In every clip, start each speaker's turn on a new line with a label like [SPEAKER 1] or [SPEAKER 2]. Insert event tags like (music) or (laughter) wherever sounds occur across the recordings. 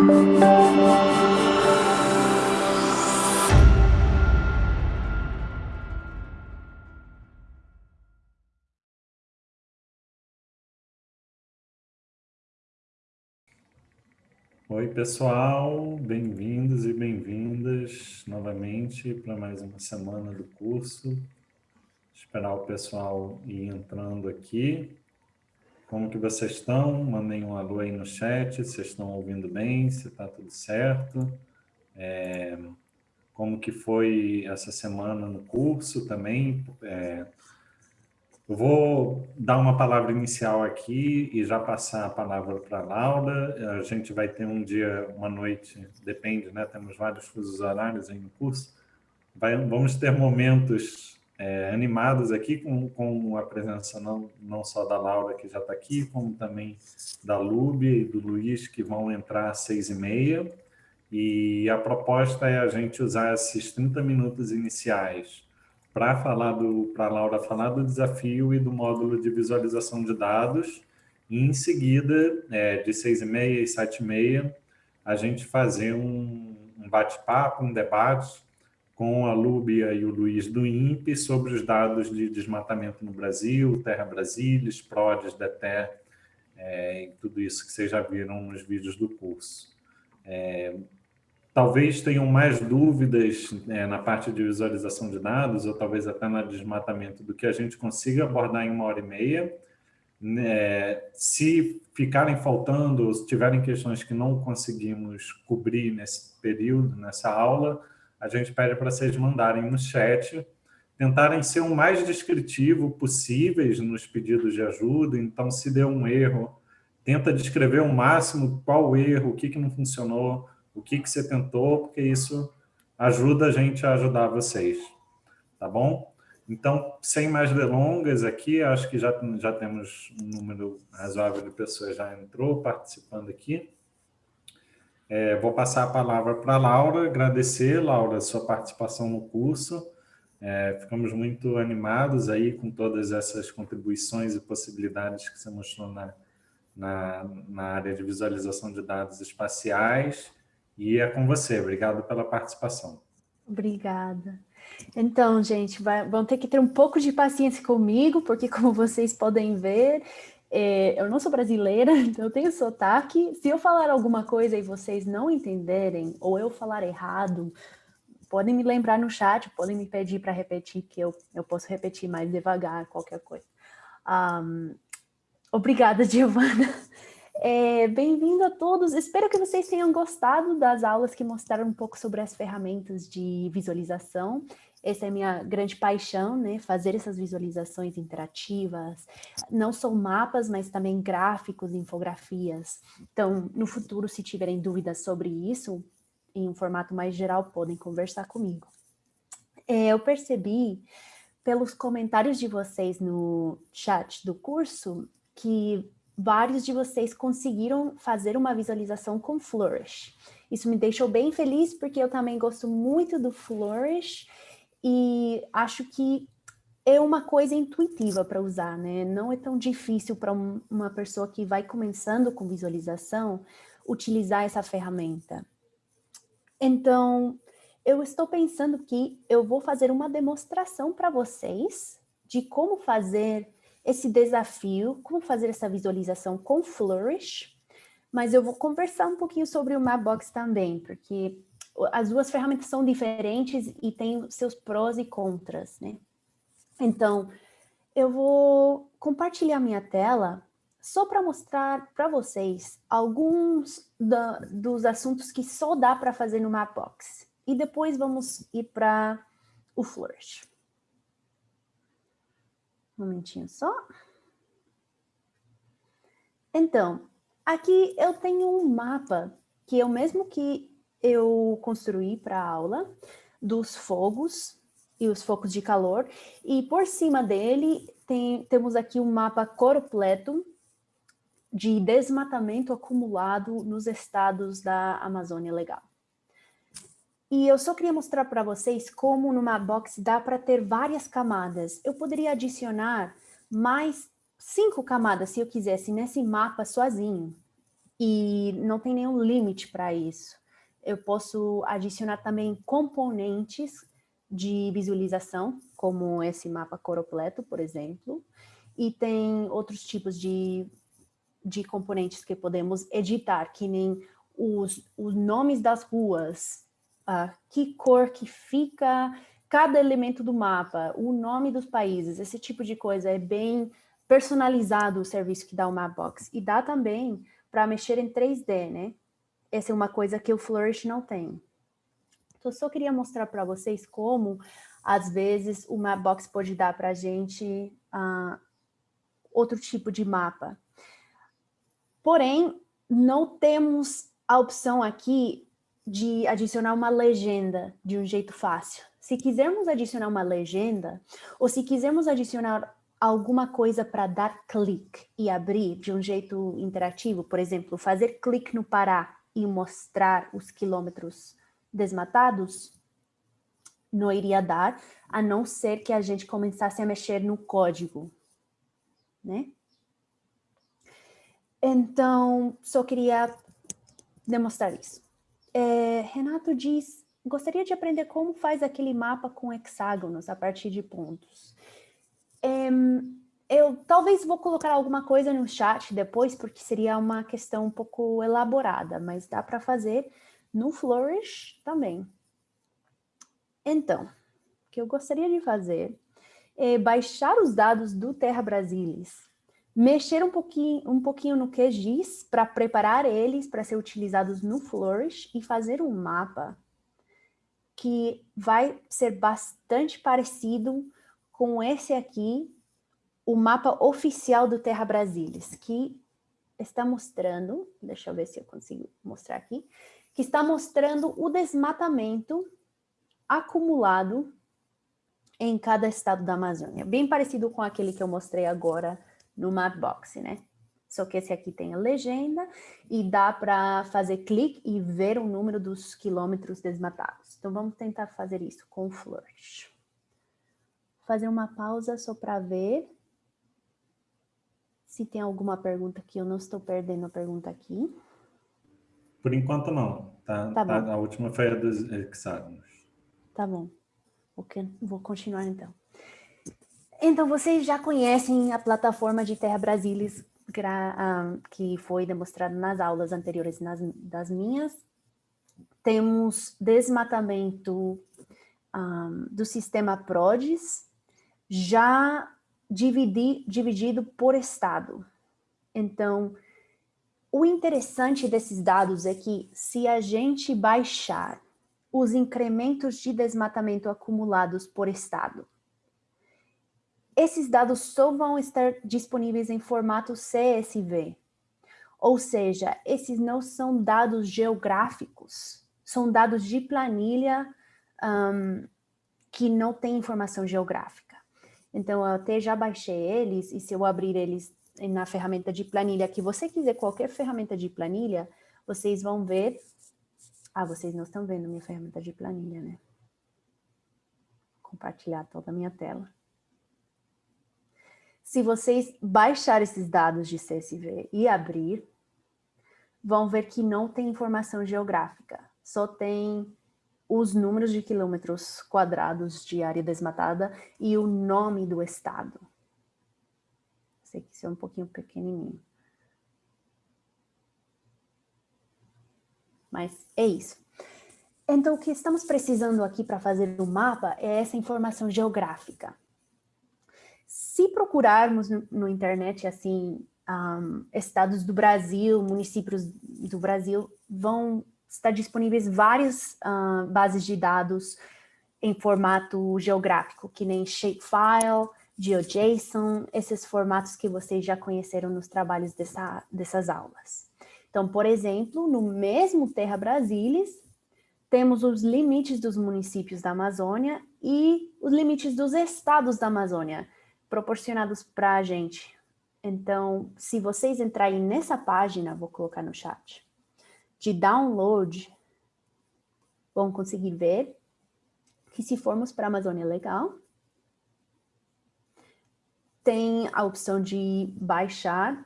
[SPEAKER 1] Oi, pessoal, bem-vindos e bem-vindas novamente para mais uma semana do curso. Esperar o pessoal ir entrando aqui. Como que vocês estão? Mandem um alô aí no chat, vocês estão ouvindo bem, se está tudo certo. É, como que foi essa semana no curso também. É, eu vou dar uma palavra inicial aqui e já passar a palavra para a Laura. A gente vai ter um dia, uma noite, depende, né? Temos vários fusos horários aí no curso. Vai, vamos ter momentos é, animados aqui com, com a presença não, não só da Laura, que já está aqui, como também da Lube e do Luiz, que vão entrar às seis e meia. E a proposta é a gente usar esses 30 minutos iniciais para falar do para Laura falar do desafio e do módulo de visualização de dados e em seguida é, de seis e meia e sete e meia a gente fazer um, um bate-papo um debate com a Lúbia e o Luiz do INPE sobre os dados de desmatamento no Brasil, Terra Brasilis, PRODES, DETER, é, e tudo isso que vocês já viram nos vídeos do curso. É, talvez tenham mais dúvidas é, na parte de visualização de dados, ou talvez até no desmatamento, do que a gente consiga abordar em uma hora e meia. É, se ficarem faltando, ou se tiverem questões que não conseguimos cobrir nesse período, nessa aula, a gente pede para vocês mandarem no chat, tentarem ser o mais descritivo possíveis nos pedidos de ajuda, então se deu um erro, tenta descrever o máximo qual o erro, o que, que não funcionou, o que, que você tentou, porque isso ajuda a gente a ajudar vocês, tá bom? Então, sem mais delongas aqui, acho que já, já temos um número razoável de pessoas já entrou participando aqui. É, vou passar a palavra para a Laura, agradecer, Laura, sua participação no curso. É, ficamos muito animados aí com todas essas contribuições e possibilidades que você mostrou na, na, na área de visualização de dados espaciais. E é com você. Obrigado pela participação.
[SPEAKER 2] Obrigada. Então, gente, vai, vão ter que ter um pouco de paciência comigo, porque como vocês podem ver, é, eu não sou brasileira, (laughs) então eu tenho sotaque. Se eu falar alguma coisa e vocês não entenderem, ou eu falar errado, podem me lembrar no chat, podem me pedir para repetir, que eu, eu posso repetir mais devagar, qualquer coisa. Um, obrigada, (laughs) Giovana. É, Bem-vindo a todos, espero que vocês tenham gostado das aulas que mostraram um pouco sobre as ferramentas de visualização. Essa é a minha grande paixão, né? fazer essas visualizações interativas, não só mapas, mas também gráficos, infografias. Então, no futuro, se tiverem dúvidas sobre isso, em um formato mais geral, podem conversar comigo. É, eu percebi, pelos comentários de vocês no chat do curso, que vários de vocês conseguiram fazer uma visualização com Flourish. Isso me deixou bem feliz, porque eu também gosto muito do Flourish e acho que é uma coisa intuitiva para usar, né? Não é tão difícil para um, uma pessoa que vai começando com visualização utilizar essa ferramenta. Então, eu estou pensando que eu vou fazer uma demonstração para vocês de como fazer esse desafio, como fazer essa visualização com Flourish, mas eu vou conversar um pouquinho sobre o Mapbox também, porque as duas ferramentas são diferentes e têm seus prós e contras, né? Então, eu vou compartilhar minha tela só para mostrar para vocês alguns da, dos assuntos que só dá para fazer no Mapbox. E depois vamos ir para o Flourish. Um momentinho só. Então, aqui eu tenho um mapa que é o mesmo que eu construí para aula, dos fogos e os focos de calor, e por cima dele tem, temos aqui um mapa completo de desmatamento acumulado nos estados da Amazônia Legal. E eu só queria mostrar para vocês como numa box dá para ter várias camadas. Eu poderia adicionar mais cinco camadas, se eu quisesse, nesse mapa sozinho. e não tem nenhum limite para isso. Eu posso adicionar também componentes de visualização, como esse mapa coropleto, por exemplo, e tem outros tipos de, de componentes que podemos editar, que nem os, os nomes das ruas, uh, que cor que fica cada elemento do mapa, o nome dos países, esse tipo de coisa é bem personalizado o serviço que dá o Mapbox. E dá também para mexer em 3D, né? Essa é uma coisa que o Flourish não tem. Então, só queria mostrar para vocês como, às vezes, o Mapbox pode dar para a gente uh, outro tipo de mapa. Porém, não temos a opção aqui de adicionar uma legenda de um jeito fácil. Se quisermos adicionar uma legenda, ou se quisermos adicionar alguma coisa para dar clique e abrir de um jeito interativo, por exemplo, fazer clique no Pará e mostrar os quilômetros desmatados, não iria dar, a não ser que a gente começasse a mexer no código, né? Então, só queria demonstrar isso. É, Renato diz, gostaria de aprender como faz aquele mapa com hexágonos a partir de pontos. eu talvez vou colocar alguma coisa no chat depois, porque seria uma questão um pouco elaborada, mas dá para fazer no Flourish também. Então, o que eu gostaria de fazer é baixar os dados do Terra Brasilis, mexer um pouquinho, um pouquinho no QGIS para preparar eles para ser utilizados no Flourish e fazer um mapa que vai ser bastante parecido com esse aqui, o mapa oficial do Terra Brasilis, que está mostrando, deixa eu ver se eu consigo mostrar aqui, que está mostrando o desmatamento acumulado em cada estado da Amazônia. Bem parecido com aquele que eu mostrei agora no Mapbox, né? Só que esse aqui tem a legenda e dá para fazer clique e ver o número dos quilômetros desmatados. Então, vamos tentar fazer isso com o Flourish. Fazer uma pausa só para ver se tem alguma pergunta que eu não estou perdendo a pergunta aqui.
[SPEAKER 1] Por enquanto, não. Tá, tá, tá a última foi a dos hexágonos.
[SPEAKER 2] Tá bom. Okay. Vou continuar, então. Então, vocês já conhecem a plataforma de Terra Brasilis, que foi demonstrada nas aulas anteriores nas, das minhas. Temos desmatamento um, do sistema PRODES, já dividi, dividido por estado. Então, o interessante desses dados é que se a gente baixar os incrementos de desmatamento acumulados por estado, esses dados só vão estar disponíveis em formato CSV. Ou seja, esses não são dados geográficos, são dados de planilha um, que não tem informação geográfica. Então, eu até já baixei eles, e se eu abrir eles na ferramenta de planilha, que você quiser qualquer ferramenta de planilha, vocês vão ver... Ah, vocês não estão vendo minha ferramenta de planilha, né? Compartilhar toda a minha tela. Se vocês baixar esses dados de CSV e abrir, vão ver que não tem informação geográfica, só tem os números de quilômetros quadrados de área desmatada e o nome do estado. Sei que isso é um pouquinho pequenininho. Mas é isso. Então, o que estamos precisando aqui para fazer o mapa é essa informação geográfica. Se procurarmos no, no internet, assim, um, estados do Brasil, municípios do Brasil, vão estar disponíveis várias uh, bases de dados em formato geográfico, que nem Shapefile, GeoJSON, esses formatos que vocês já conheceram nos trabalhos dessa, dessas aulas. Então, por exemplo, no mesmo Terra Brasilis, temos os limites dos municípios da Amazônia e os limites dos estados da Amazônia, proporcionados para a gente. Então, se vocês entrarem nessa página, vou colocar no chat, de download, vão conseguir ver que se formos para a Amazônia Legal, tem a opção de baixar.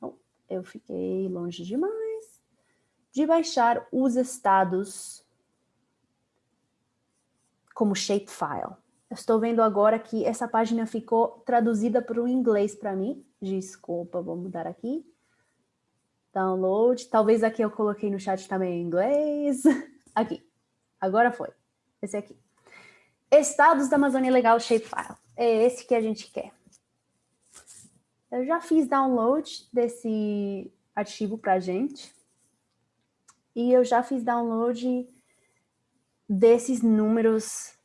[SPEAKER 2] Oh, eu fiquei longe demais. de baixar os estados como shapefile. Estou vendo agora que essa página ficou traduzida para o inglês para mim. Desculpa, vou mudar aqui. Download. Talvez aqui eu coloquei no chat também em inglês. (laughs) Aqui. Agora foi. Esse aqui. Estados da Amazônia Legal Shapefile. É esse que a gente quer. Eu já fiz download desse arquivo para gente. E eu já fiz download desses números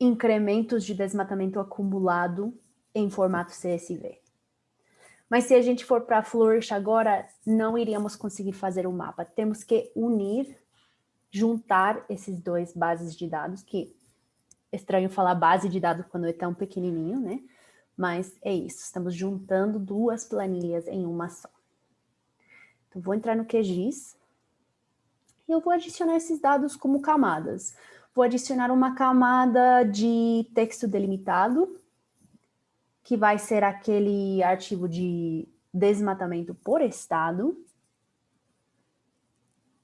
[SPEAKER 2] incrementos de desmatamento acumulado em formato CSV. Mas se a gente for para Flourish agora, não iríamos conseguir fazer o um mapa. Temos que unir, juntar esses dois bases de dados, que é estranho falar base de dados quando é tão pequenininho, né? Mas é isso, estamos juntando duas planilhas em uma só. Então, vou entrar no QGIS e eu vou adicionar esses dados como camadas. Vou adicionar uma camada de texto delimitado, que vai ser aquele arquivo de desmatamento por estado.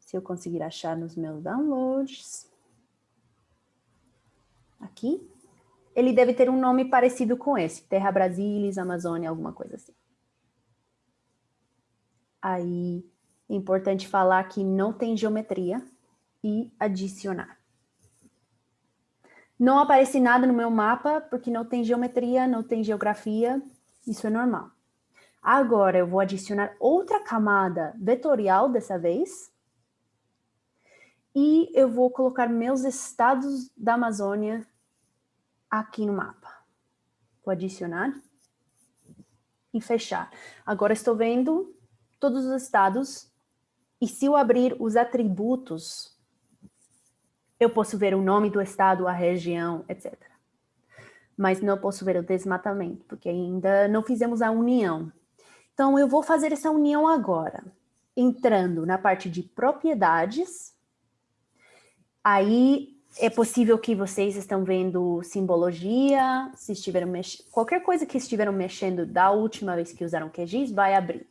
[SPEAKER 2] Se eu conseguir achar nos meus downloads. Aqui. Ele deve ter um nome parecido com esse, Terra Brasilis, Amazônia, alguma coisa assim. Aí, é importante falar que não tem geometria e adicionar. Não aparece nada no meu mapa, porque não tem geometria, não tem geografia, isso é normal. Agora eu vou adicionar outra camada vetorial dessa vez, e eu vou colocar meus estados da Amazônia aqui no mapa. Vou adicionar e fechar. Agora estou vendo todos os estados, e se eu abrir os atributos eu posso ver o nome do estado, a região, etc. Mas não posso ver o desmatamento, porque ainda não fizemos a união. Então, eu vou fazer essa união agora, entrando na parte de propriedades. Aí, é possível que vocês estão vendo simbologia, se estiveram qualquer coisa que estiveram mexendo da última vez que usaram QGIS vai abrir.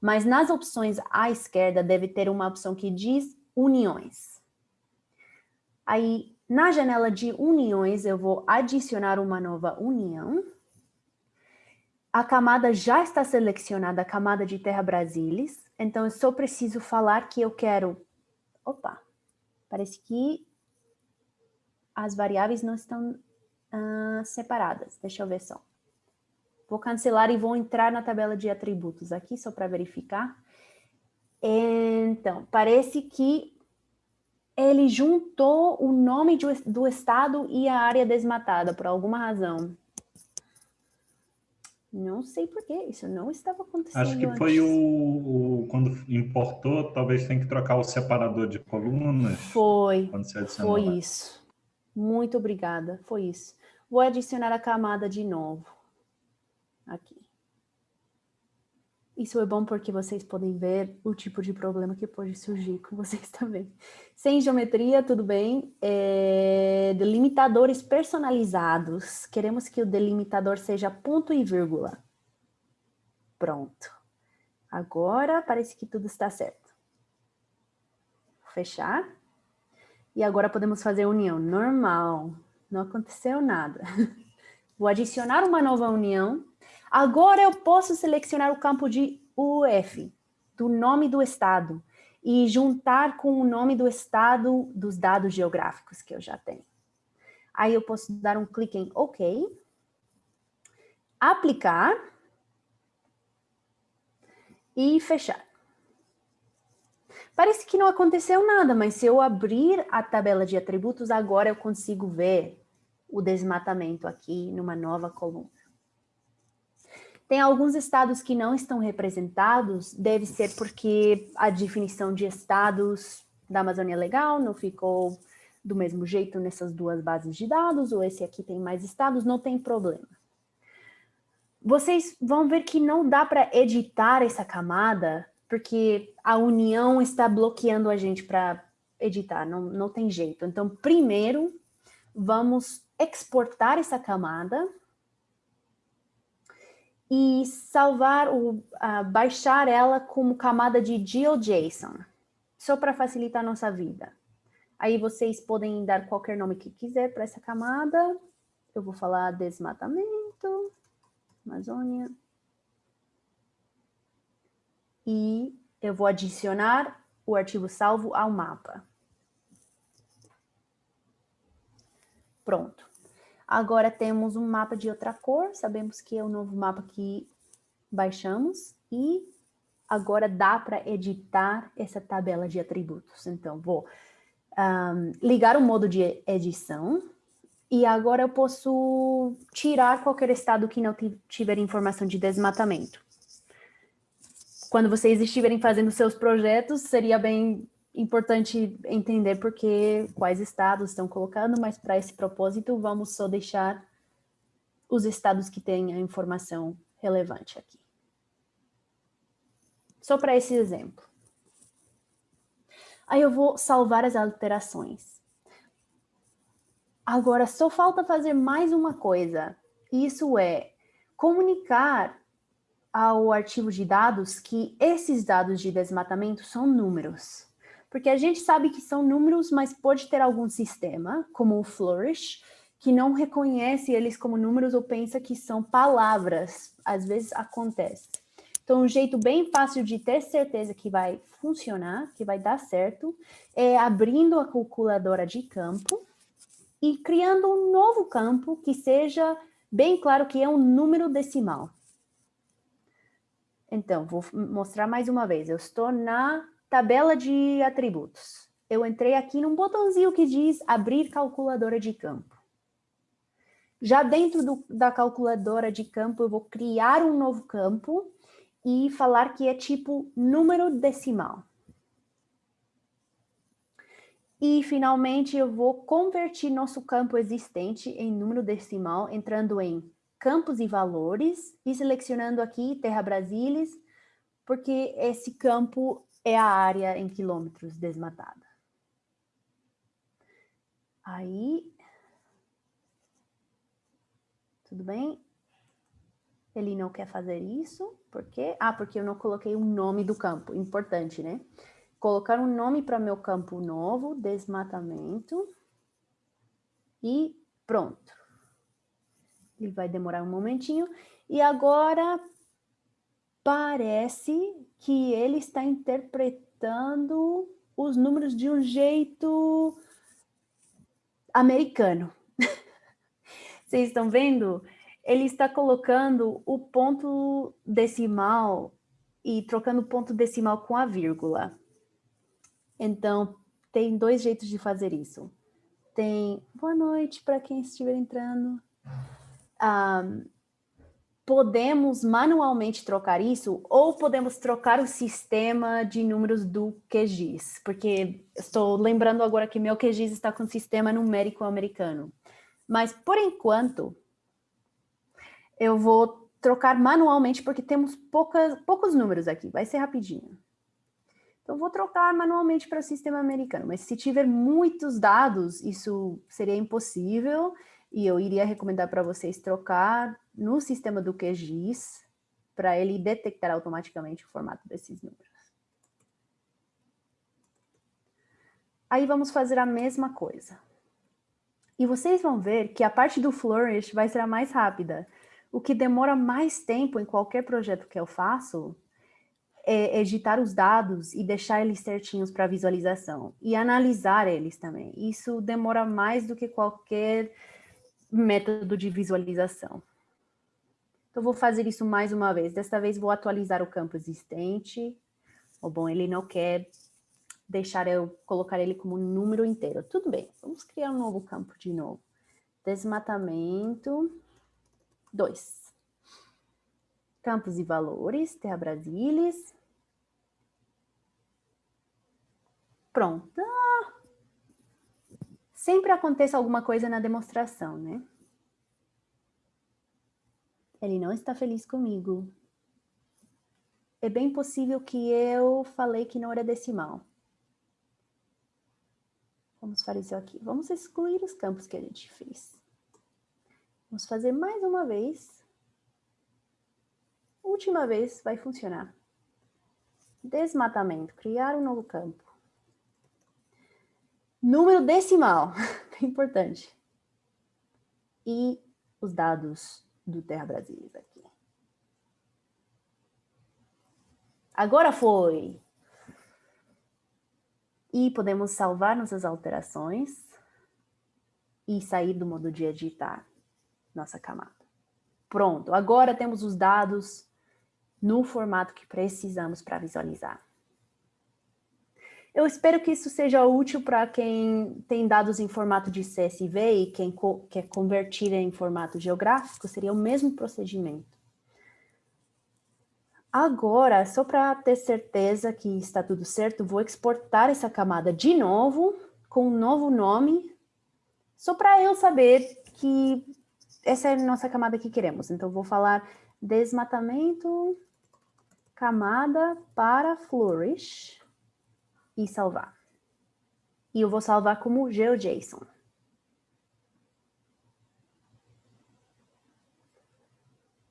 [SPEAKER 2] Mas nas opções à esquerda deve ter uma opção que diz uniões. Aí, na janela de uniões, eu vou adicionar uma nova união. A camada já está selecionada, a camada de Terra Brasilis. Então, eu só preciso falar que eu quero... Opa, parece que as variáveis não estão uh, separadas. Deixa eu ver só. Vou cancelar e vou entrar na tabela de atributos aqui, só para verificar. Então, parece que ele juntou o nome do, do estado e a área desmatada, por alguma razão. Não sei por que isso não estava acontecendo
[SPEAKER 1] Acho que
[SPEAKER 2] antes.
[SPEAKER 1] foi o, o, Quando importou, talvez tem que trocar o separador de colunas.
[SPEAKER 2] Foi, foi lá. isso. Muito obrigada, foi isso. Vou adicionar a camada de novo. Aqui. Isso é bom porque vocês podem ver o tipo de problema que pode surgir com vocês (laughs) também. Sem geometria, tudo bem. É, delimitadores personalizados. Queremos que o delimitador seja ponto e vírgula. Pronto. Agora parece que tudo está certo. Fechar. E agora podemos fazer união normal. Não aconteceu nada. (laughs) Vou adicionar uma nova união Agora eu posso selecionar o campo de UF, do nome do estado, e juntar com o nome do estado dos dados geográficos que eu já tenho. Aí eu posso dar um clique em OK, aplicar e fechar. Parece que não aconteceu nada, mas se eu abrir a tabela de atributos, agora eu consigo ver o desmatamento aqui numa nova coluna. Tem alguns estados que não estão representados, deve ser porque a definição de estados da Amazônia Legal não ficou do mesmo jeito nessas duas bases de dados, ou esse aqui tem mais estados, não tem problema. Vocês vão ver que não dá para editar essa camada, porque a união está bloqueando a gente para editar, não, não tem jeito. Então, primeiro, vamos exportar essa camada e salvar, o, uh, baixar ela como camada de GeoJSON. só para facilitar a nossa vida. Aí vocês podem dar qualquer nome que quiser para essa camada. Eu vou falar desmatamento, Amazônia. E eu vou adicionar o arquivo salvo ao mapa. Pronto. Agora temos um mapa de outra cor, sabemos que é o novo mapa que baixamos, e agora dá para editar essa tabela de atributos. Então, vou um, ligar o modo de edição, e agora eu posso tirar qualquer estado que não tiver informação de desmatamento. Quando vocês estiverem fazendo seus projetos, seria bem importante entender porque quais estados estão colocando, mas para esse propósito vamos só deixar os estados que têm a informação relevante aqui. Só para esse exemplo. Aí eu vou salvar as alterações. Agora só falta fazer mais uma coisa. Isso é comunicar ao arquivo de dados que esses dados de desmatamento são números. Porque a gente sabe que são números, mas pode ter algum sistema, como o Flourish, que não reconhece eles como números ou pensa que são palavras. Às vezes acontece. Então, um jeito bem fácil de ter certeza que vai funcionar, que vai dar certo, é abrindo a calculadora de campo e criando um novo campo que seja bem claro que é um número decimal. Então, vou mostrar mais uma vez. Eu estou na Tabela de atributos. Eu entrei aqui num botãozinho que diz abrir calculadora de campo. Já dentro do, da calculadora de campo, eu vou criar um novo campo e falar que é tipo número decimal. E, finalmente, eu vou convertir nosso campo existente em número decimal, entrando em campos e valores e selecionando aqui Terra Brasilis, porque esse campo é a área em quilômetros desmatada. Aí, tudo bem? Ele não quer fazer isso, por quê? Ah, porque eu não coloquei o nome do campo, importante, né? Colocar um nome para meu campo novo, desmatamento, e pronto. Ele vai demorar um momentinho. E agora, parece que ele está interpretando os números de um jeito americano. (laughs) Vocês estão vendo? Ele está colocando o ponto decimal e trocando o ponto decimal com a vírgula. Então, tem dois jeitos de fazer isso. Tem boa noite para quem estiver entrando. Um, podemos manualmente trocar isso ou podemos trocar o sistema de números do QGIS, porque estou lembrando agora que meu QGIS está com sistema numérico americano. Mas, por enquanto, eu vou trocar manualmente, porque temos poucas, poucos números aqui, vai ser rapidinho. Então, vou trocar manualmente para o sistema americano, mas se tiver muitos dados, isso seria impossível, e eu iria recomendar para vocês trocar no sistema do QGIS para ele detectar automaticamente o formato desses números. Aí vamos fazer a mesma coisa. E vocês vão ver que a parte do Flourish vai ser a mais rápida. O que demora mais tempo em qualquer projeto que eu faço é editar os dados e deixar eles certinhos para visualização. E analisar eles também. Isso demora mais do que qualquer método de visualização. Então, vou fazer isso mais uma vez. Desta vez, vou atualizar o campo existente. Ou, bom, ele não quer deixar eu colocar ele como número inteiro. Tudo bem, vamos criar um novo campo de novo. Desmatamento 2. Campos e valores, Terra Brasilis. Pronto. Ah, sempre acontece alguma coisa na demonstração, né? Ele não está feliz comigo. É bem possível que eu falei que não era decimal. Vamos fazer isso aqui. Vamos excluir os campos que a gente fez. Vamos fazer mais uma vez. Última vez vai funcionar. Desmatamento. Criar um novo campo. número decimal, (laughs) importante. E os dados do Terra Brasilis aqui. Agora foi! E podemos salvar nossas alterações e sair do modo de editar nossa camada. Pronto, agora temos os dados no formato que precisamos para visualizar. Eu espero que isso seja útil para quem tem dados em formato de CSV e quem co quer convertir em formato geográfico, seria o mesmo procedimento. Agora, só para ter certeza que está tudo certo, vou exportar essa camada de novo, com um novo nome, só para eu saber que essa é a nossa camada que queremos. Então, vou falar desmatamento, camada para flourish e salvar. E eu vou salvar como GeoJSON.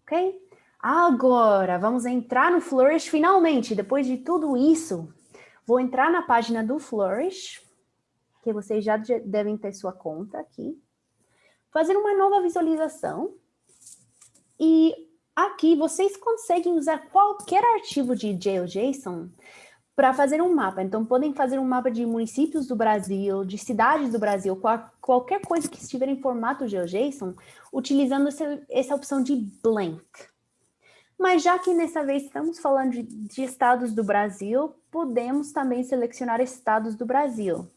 [SPEAKER 2] Ok? Agora, vamos entrar no Flourish finalmente. Depois de tudo isso, vou entrar na página do Flourish, que vocês já devem ter sua conta aqui. Fazer uma nova visualização. E aqui vocês conseguem usar qualquer arquivo de GeoJSON para fazer um mapa. Então, podem fazer um mapa de municípios do Brasil, de cidades do Brasil, qual, qualquer coisa que estiver em formato GeoJSON, utilizando essa, essa opção de blank. Mas já que dessa vez estamos falando de, de estados do Brasil, podemos também selecionar estados do Brasil.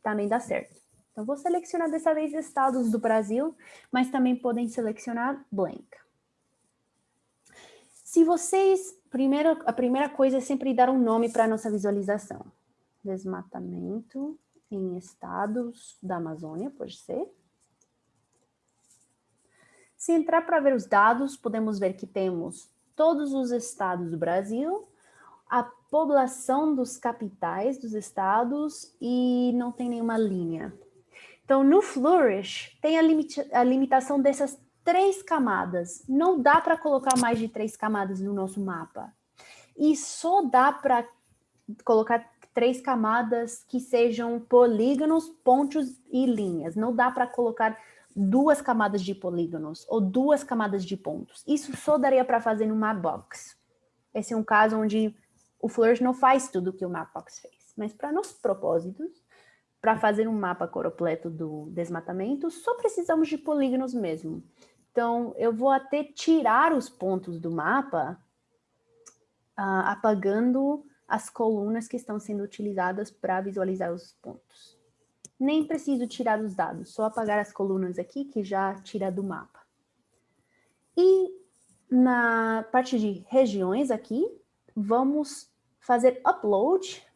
[SPEAKER 2] Também dá certo. Então, vou selecionar dessa vez estados do Brasil, mas também podem selecionar blank. Se vocês, primeiro, a primeira coisa é sempre dar um nome para a nossa visualização. Desmatamento em estados da Amazônia, pode ser. Se entrar para ver os dados, podemos ver que temos todos os estados do Brasil, a população dos capitais dos estados e não tem nenhuma linha. Então, no Flourish, tem a, limita a limitação dessas três camadas. Não dá para colocar mais de três camadas no nosso mapa. E só dá para colocar três camadas que sejam polígonos, pontos e linhas. Não dá para colocar duas camadas de polígonos ou duas camadas de pontos. Isso só daria para fazer no Mapbox. Esse é um caso onde o Flourish não faz tudo que o Mapbox fez. Mas para nossos propósitos, para fazer um mapa completo do desmatamento, só precisamos de polígonos mesmo. Então, eu vou até tirar os pontos do mapa, uh, apagando as colunas que estão sendo utilizadas para visualizar os pontos nem preciso tirar os dados, só apagar as colunas aqui, que já tira do mapa. E na parte de regiões aqui, vamos fazer upload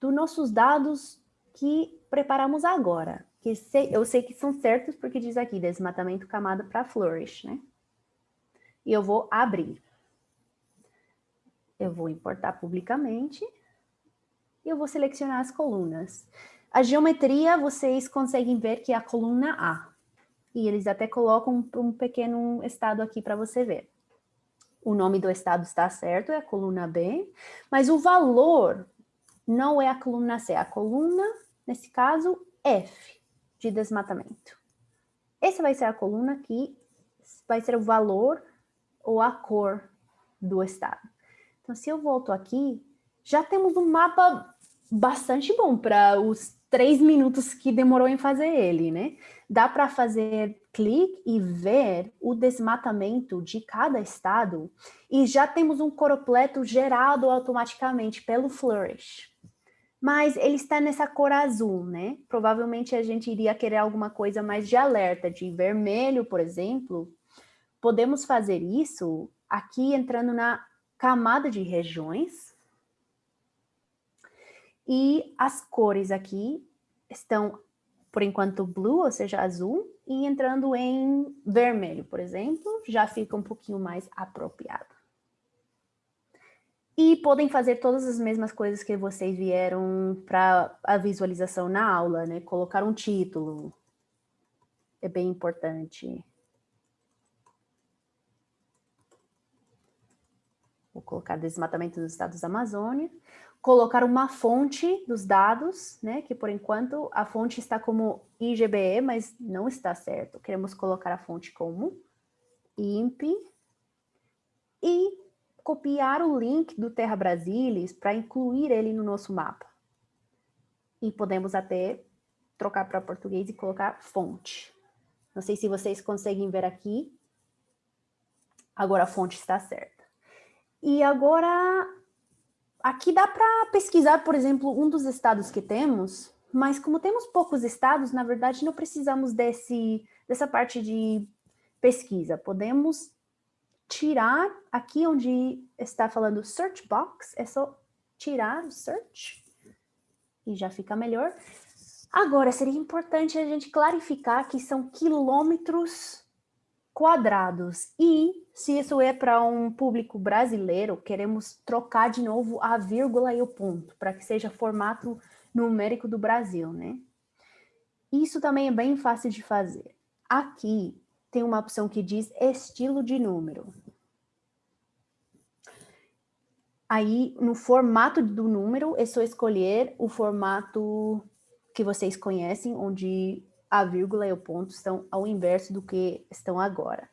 [SPEAKER 2] dos nossos dados que preparamos agora. Que eu sei que são certos porque diz aqui, desmatamento camada para flourish, né? E eu vou abrir. Eu vou importar publicamente e eu vou selecionar as colunas. A geometria, vocês conseguem ver que é a coluna A. E eles até colocam um pequeno estado aqui para você ver. O nome do estado está certo, é a coluna B, mas o valor não é a coluna C, é a coluna, nesse caso, F, de desmatamento. Essa vai ser a coluna que vai ser o valor ou a cor do estado. Então, se eu volto aqui, já temos um mapa bastante bom para os três minutos que demorou em fazer ele, né? Dá para fazer clique e ver o desmatamento de cada estado e já temos um completo gerado automaticamente pelo Flourish. Mas ele está nessa cor azul, né? Provavelmente a gente iria querer alguma coisa mais de alerta, de vermelho, por exemplo. Podemos fazer isso aqui entrando na camada de regiões, e as cores aqui estão, por enquanto, blue, ou seja, azul, e entrando em vermelho, por exemplo, já fica um pouquinho mais apropriado. E podem fazer todas as mesmas coisas que vocês vieram para a visualização na aula, né? Colocar um título, é bem importante. Vou colocar desmatamento dos estados da Amazônia colocar uma fonte dos dados, né? Que por enquanto a fonte está como IGBE, mas não está certo. Queremos colocar a fonte como IMP e copiar o link do Terra Brasilis para incluir ele no nosso mapa. E podemos até trocar para português e colocar fonte. Não sei se vocês conseguem ver aqui. Agora a fonte está certa. E agora, aqui dá para pesquisar, por exemplo, um dos estados que temos, mas como temos poucos estados, na verdade não precisamos desse, dessa parte de pesquisa. Podemos tirar aqui onde está falando search box, é só tirar o search e já fica melhor. Agora, seria importante a gente clarificar que são quilômetros quadrados. E, se isso é para um público brasileiro, queremos trocar de novo a vírgula e o ponto, para que seja formato numérico do Brasil, né? Isso também é bem fácil de fazer. Aqui tem uma opção que diz estilo de número. Aí, no formato do número, é só escolher o formato que vocês conhecem, onde a vírgula e o ponto estão ao inverso do que estão agora.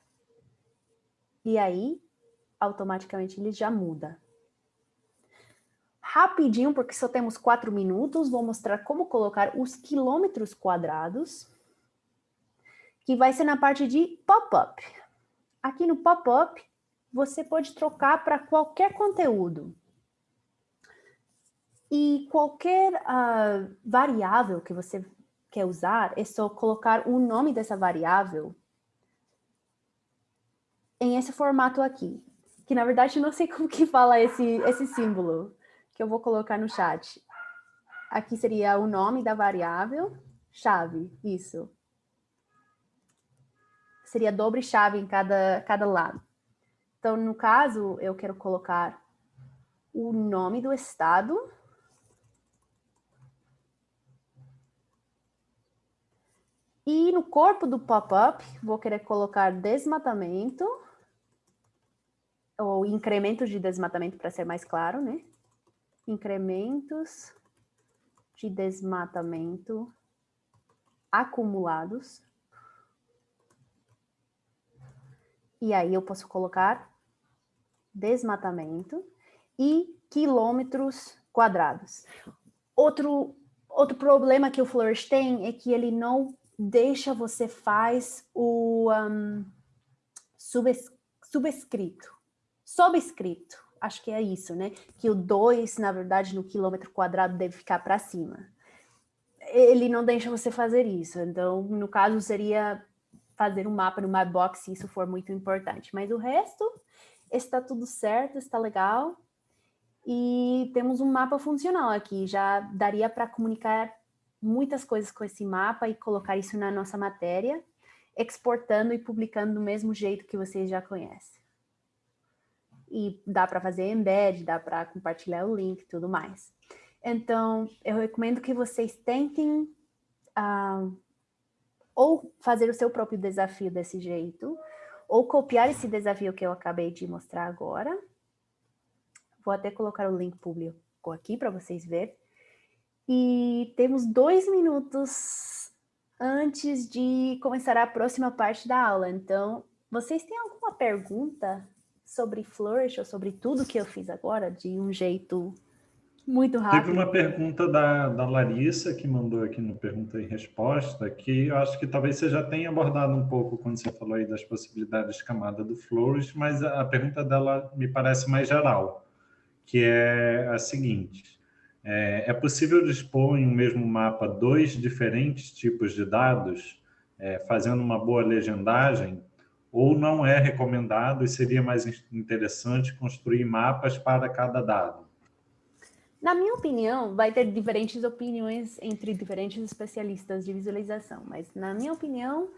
[SPEAKER 2] E aí, automaticamente, ele já muda. Rapidinho, porque só temos quatro minutos, vou mostrar como colocar os quilômetros quadrados, que vai ser na parte de pop-up. Aqui no pop-up, você pode trocar para qualquer conteúdo. E qualquer uh, variável que você quer usar, é só colocar o nome dessa variável em esse formato aqui. Que, na verdade, não sei (laughs) como que fala esse, esse símbolo, que eu vou colocar no chat. Aqui seria o nome da variável, chave, isso. Seria dobre chave em cada, cada lado. Então, no caso, eu quero colocar o nome do estado, E no corpo do pop-up, vou querer colocar desmatamento, ou incrementos de desmatamento, para ser mais claro, né? Incrementos de desmatamento acumulados. E aí eu posso colocar desmatamento e quilômetros quadrados. Outro, outro problema que o Flourish tem é que ele não deixa você faz o um, subes, subscrito, acho que é isso, né? Que o 2, na verdade, no quilômetro quadrado deve ficar para cima. Ele não deixa você fazer isso, então, no caso, seria fazer um mapa no Mapbox, se isso for muito importante. Mas o resto está tudo certo, está legal. E temos um mapa funcional aqui, já daria para comunicar muitas coisas com esse mapa e colocar isso na nossa matéria, exportando e publicando do mesmo jeito que vocês já conhecem. E dá para fazer embed, dá para compartilhar o link e tudo mais. Então, eu recomendo que vocês tentem uh, ou fazer o seu próprio desafio desse jeito, ou copiar esse desafio que eu acabei de mostrar agora. Vou até colocar o link público aqui para vocês verem. E temos dois minutos antes de começar a próxima parte da aula. Então, vocês têm alguma pergunta sobre Flourish ou sobre tudo que eu fiz agora, de um jeito muito rápido?
[SPEAKER 1] Teve uma pergunta da, da Larissa, que mandou aqui no Pergunta e Resposta, que eu acho que talvez você já tenha abordado um pouco quando você falou aí das possibilidades de camada do Flourish, mas a, a pergunta dela me parece mais geral, que é a seguinte é, é possível dispor em um mesmo mapa dois diferentes tipos de dados, é, fazendo uma boa legendagem, ou não é recomendado e seria mais interessante construir mapas para cada dado?
[SPEAKER 2] Na minha opinião, vai ter diferentes opiniões entre diferentes especialistas de visualização, mas na minha opinião,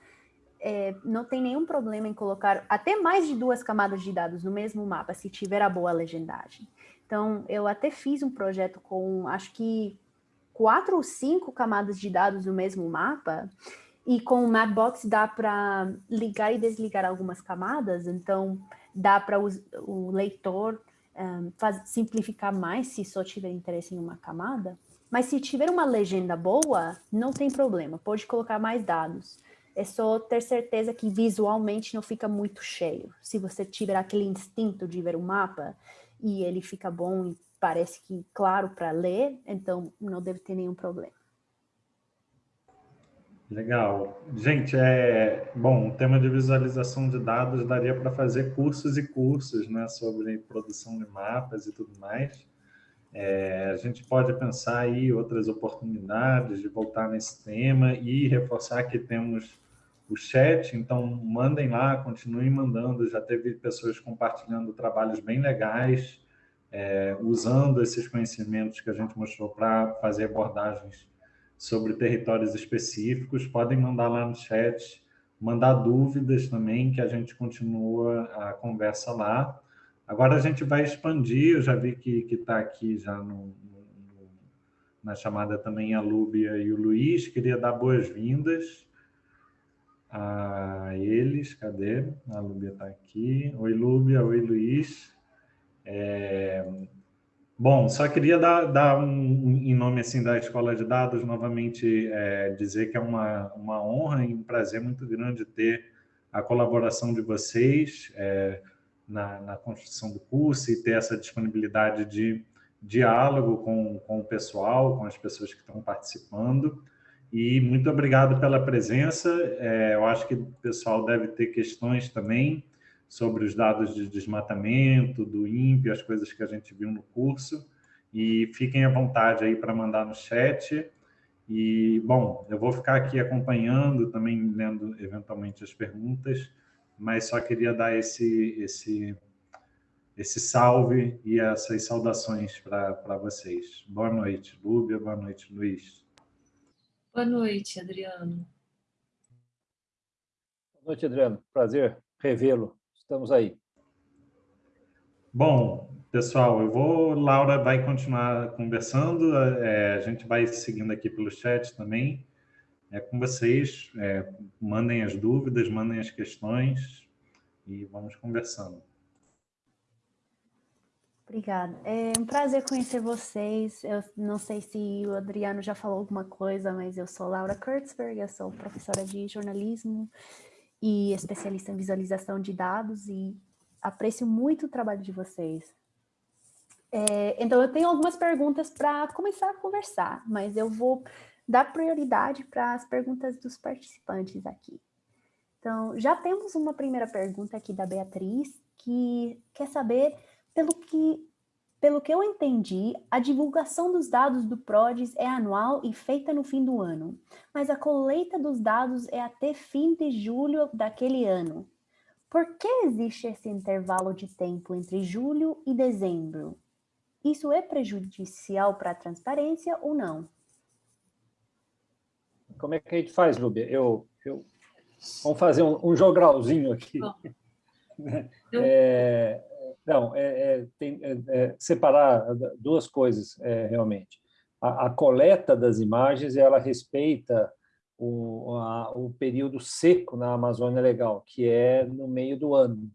[SPEAKER 2] é, não tem nenhum problema em colocar até mais de duas camadas de dados no mesmo mapa, se tiver a boa legendagem. Então, eu até fiz um projeto com, acho que, quatro ou cinco camadas de dados no mesmo mapa, e com o Mapbox dá para ligar e desligar algumas camadas, então dá para o, o, leitor um, faz, simplificar mais se só tiver interesse em uma camada, mas se tiver uma legenda boa, não tem problema, pode colocar mais dados. É só ter certeza que visualmente não fica muito cheio. Se você tiver aquele instinto de ver o mapa e ele fica bom e parece que claro para ler, então não deve ter nenhum problema.
[SPEAKER 1] Legal. Gente, é bom, o tema de visualização de dados daria para fazer cursos e cursos né, sobre produção de mapas e tudo mais. É, a gente pode pensar aí outras oportunidades de voltar nesse tema e reforçar que temos o chat, então mandem lá, continuem mandando. Já teve pessoas compartilhando trabalhos bem legais, é, usando esses conhecimentos que a gente mostrou para fazer abordagens sobre territórios específicos. Podem mandar lá no chat, mandar dúvidas também, que a gente continua a conversa lá. Agora a gente vai expandir, eu já vi que está aqui já no, no, na chamada também a Lúbia e o Luiz. Queria dar boas-vindas a eles. Cadê? A Lúbia está aqui. Oi, Lúbia. Oi, Luiz. É, Bom, só queria dar, dar um, em nome assim da Escola de Dados, novamente é, dizer que é uma, uma honra e um prazer muito grande ter a colaboração de vocês é, na, na construção do curso e ter essa disponibilidade de diálogo com, com o pessoal, com as pessoas que estão participando. E muito obrigado pela presença. É, eu acho que o pessoal deve ter questões também sobre os dados de desmatamento, do INPE, as coisas que a gente viu no curso. E fiquem à vontade aí para mandar no chat. E, bom, eu vou ficar aqui acompanhando, também lendo eventualmente as perguntas, mas só queria dar esse, esse, esse salve e essas saudações para vocês. Boa noite, Lúbia. Boa noite, Luiz.
[SPEAKER 3] Boa noite, Adriano.
[SPEAKER 4] Boa noite, Adriano. Prazer revê-lo. Estamos aí.
[SPEAKER 1] Bom, pessoal, eu vou, Laura vai continuar conversando, é, a gente vai seguindo aqui pelo chat também. É com vocês, é, mandem as dúvidas, mandem as questões e vamos conversando.
[SPEAKER 2] Obrigada. É um prazer conhecer vocês. Eu não sei se o Adriano já falou alguma coisa, mas eu sou Laura Kurtzberg, eu sou professora de jornalismo e especialista em visualização de dados e aprecio muito o trabalho de vocês. É, então, eu tenho algumas perguntas para começar a conversar, mas eu vou dar prioridade para as perguntas dos participantes aqui. Então, já temos uma primeira pergunta aqui da Beatriz, que quer saber pelo que pelo que eu entendi, a divulgação dos dados do PRODES é anual e feita no fim do ano, mas a colheita dos dados é até fim de julho daquele ano. Por que existe esse intervalo de tempo entre julho e dezembro? Isso é prejudicial para a transparência ou não?
[SPEAKER 4] Como é que a gente faz, Lúbia? Eu, eu... Vamos fazer um, um jogralzinho aqui. (laughs) É, não, é, é, tem, é, é, separar duas coisas, é, realmente. A, a, coleta das imagens, ela respeita o, a, o período seco na Amazônia Legal, que é no meio do ano.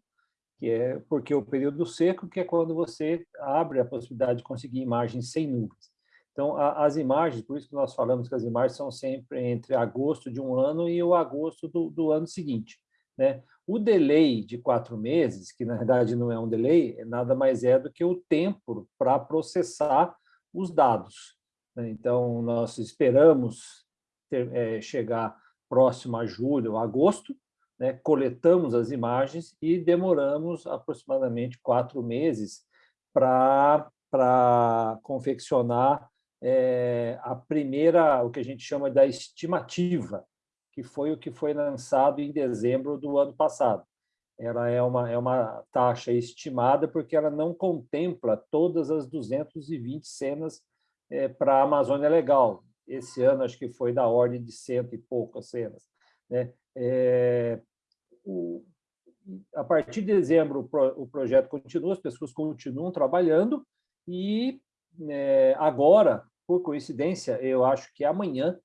[SPEAKER 4] Que é porque o período seco que é quando você abre a possibilidade de conseguir imagens sem nuvens. Então, a, as imagens, por isso que nós falamos que as imagens são sempre entre agosto de um ano e o agosto do, do ano seguinte. Né? O delay de quatro meses, que na verdade não é um delay, nada mais é do que o tempo para processar os dados. Né? Então, nós esperamos ter, é, chegar próximo a julho, agosto, né? coletamos as imagens e demoramos aproximadamente quatro meses para confeccionar é, a primeira, o que a gente chama da estimativa, que foi o que foi lançado em dezembro do ano passado. Ela é uma, é uma taxa estimada porque ela não contempla todas as 220 cenas é, para a Amazônia Legal. Esse ano, acho que foi da ordem de cento e poucas cenas. Né? É, o, a partir de dezembro, o, pro, o, projeto continua, as pessoas continuam trabalhando e é, agora, por coincidência, eu acho que amanhã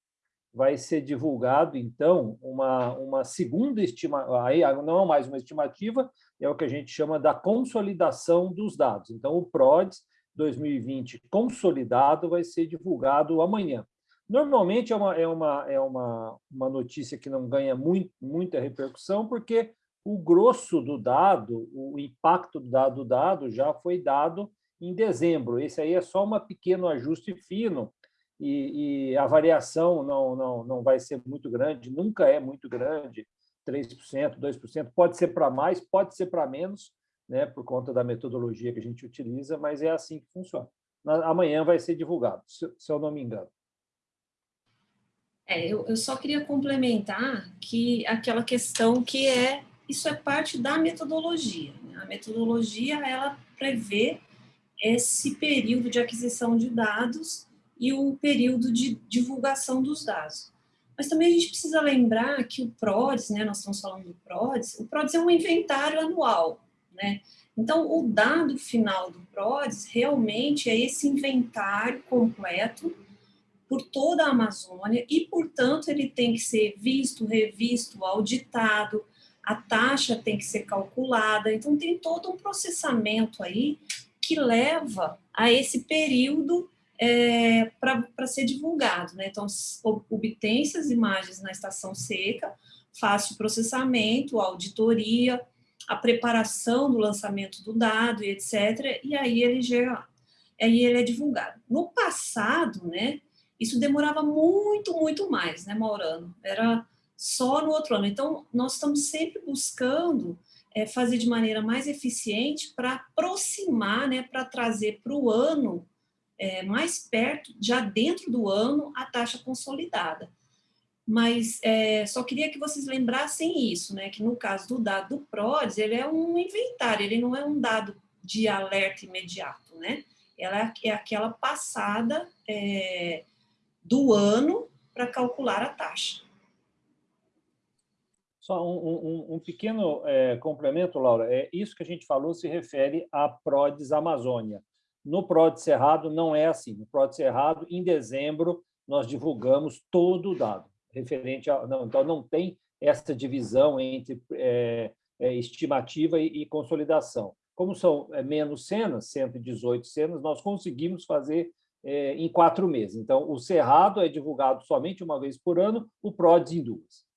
[SPEAKER 4] vai ser divulgado, então, uma, uma segunda estimativa, aí não é mais uma estimativa, é o que a gente chama da consolidação dos dados. Então, o PRODES 2020 consolidado vai ser divulgado amanhã. Normalmente é uma, é uma, é uma, uma notícia que não ganha muito, muita repercussão, porque o grosso do dado, o impacto do dado, do dado já foi dado em dezembro. Esse aí é só um pequeno ajuste fino e, e, a variação não, não, não vai ser muito grande, nunca é muito grande, 3%, 2%, pode ser para mais, pode ser para menos, né, por conta da metodologia que a gente utiliza, mas é assim que funciona. Amanhã vai ser divulgado, se, se eu não me engano.
[SPEAKER 3] É, eu, eu só queria complementar que aquela questão que é, isso é parte da metodologia. Né? A metodologia, ela prevê esse período de aquisição de dados e o período de divulgação dos dados. Mas também a gente precisa lembrar que o PRODES, né, nós estamos falando do PRODES, o PRODES é um inventário anual, né? Então, o dado final do PRODES realmente é esse inventário completo por toda a Amazônia e, portanto, ele tem que ser visto, revisto, auditado, a taxa tem que ser calculada, então tem todo um processamento aí que leva a esse período é, para ser divulgado. Né? Então, obtém-se as imagens na estação seca, faz o processamento, a auditoria, a preparação do lançamento do dado e etc. E aí ele já aí ele é divulgado. No passado, né, isso demorava muito, muito mais, né, Maurano? Era só no outro ano. Então, nós estamos sempre buscando é, fazer de maneira mais eficiente para aproximar, né, para trazer para o ano é, mais perto, já dentro do ano, a taxa consolidada. Mas é, só queria que vocês lembrassem isso, né, que no caso do dado do PRODES, ele é um inventário, ele não é um dado de alerta imediato, né? Ela é aquela passada é, do ano para calcular a taxa.
[SPEAKER 4] Só um, um, um pequeno é, complemento, Laura. É, isso que a gente falou se refere à PRODES Amazônia. No PRODES Cerrado não é assim. No PRODES Cerrado, em dezembro, nós divulgamos todo o dado referente a... Não, então, não tem essa divisão entre é, é, estimativa e, e, consolidação. Como são é, menos cenas, 118 cenas, nós conseguimos fazer é, em quatro meses. Então, o Cerrado é divulgado somente uma vez por ano, o PRODES em duas.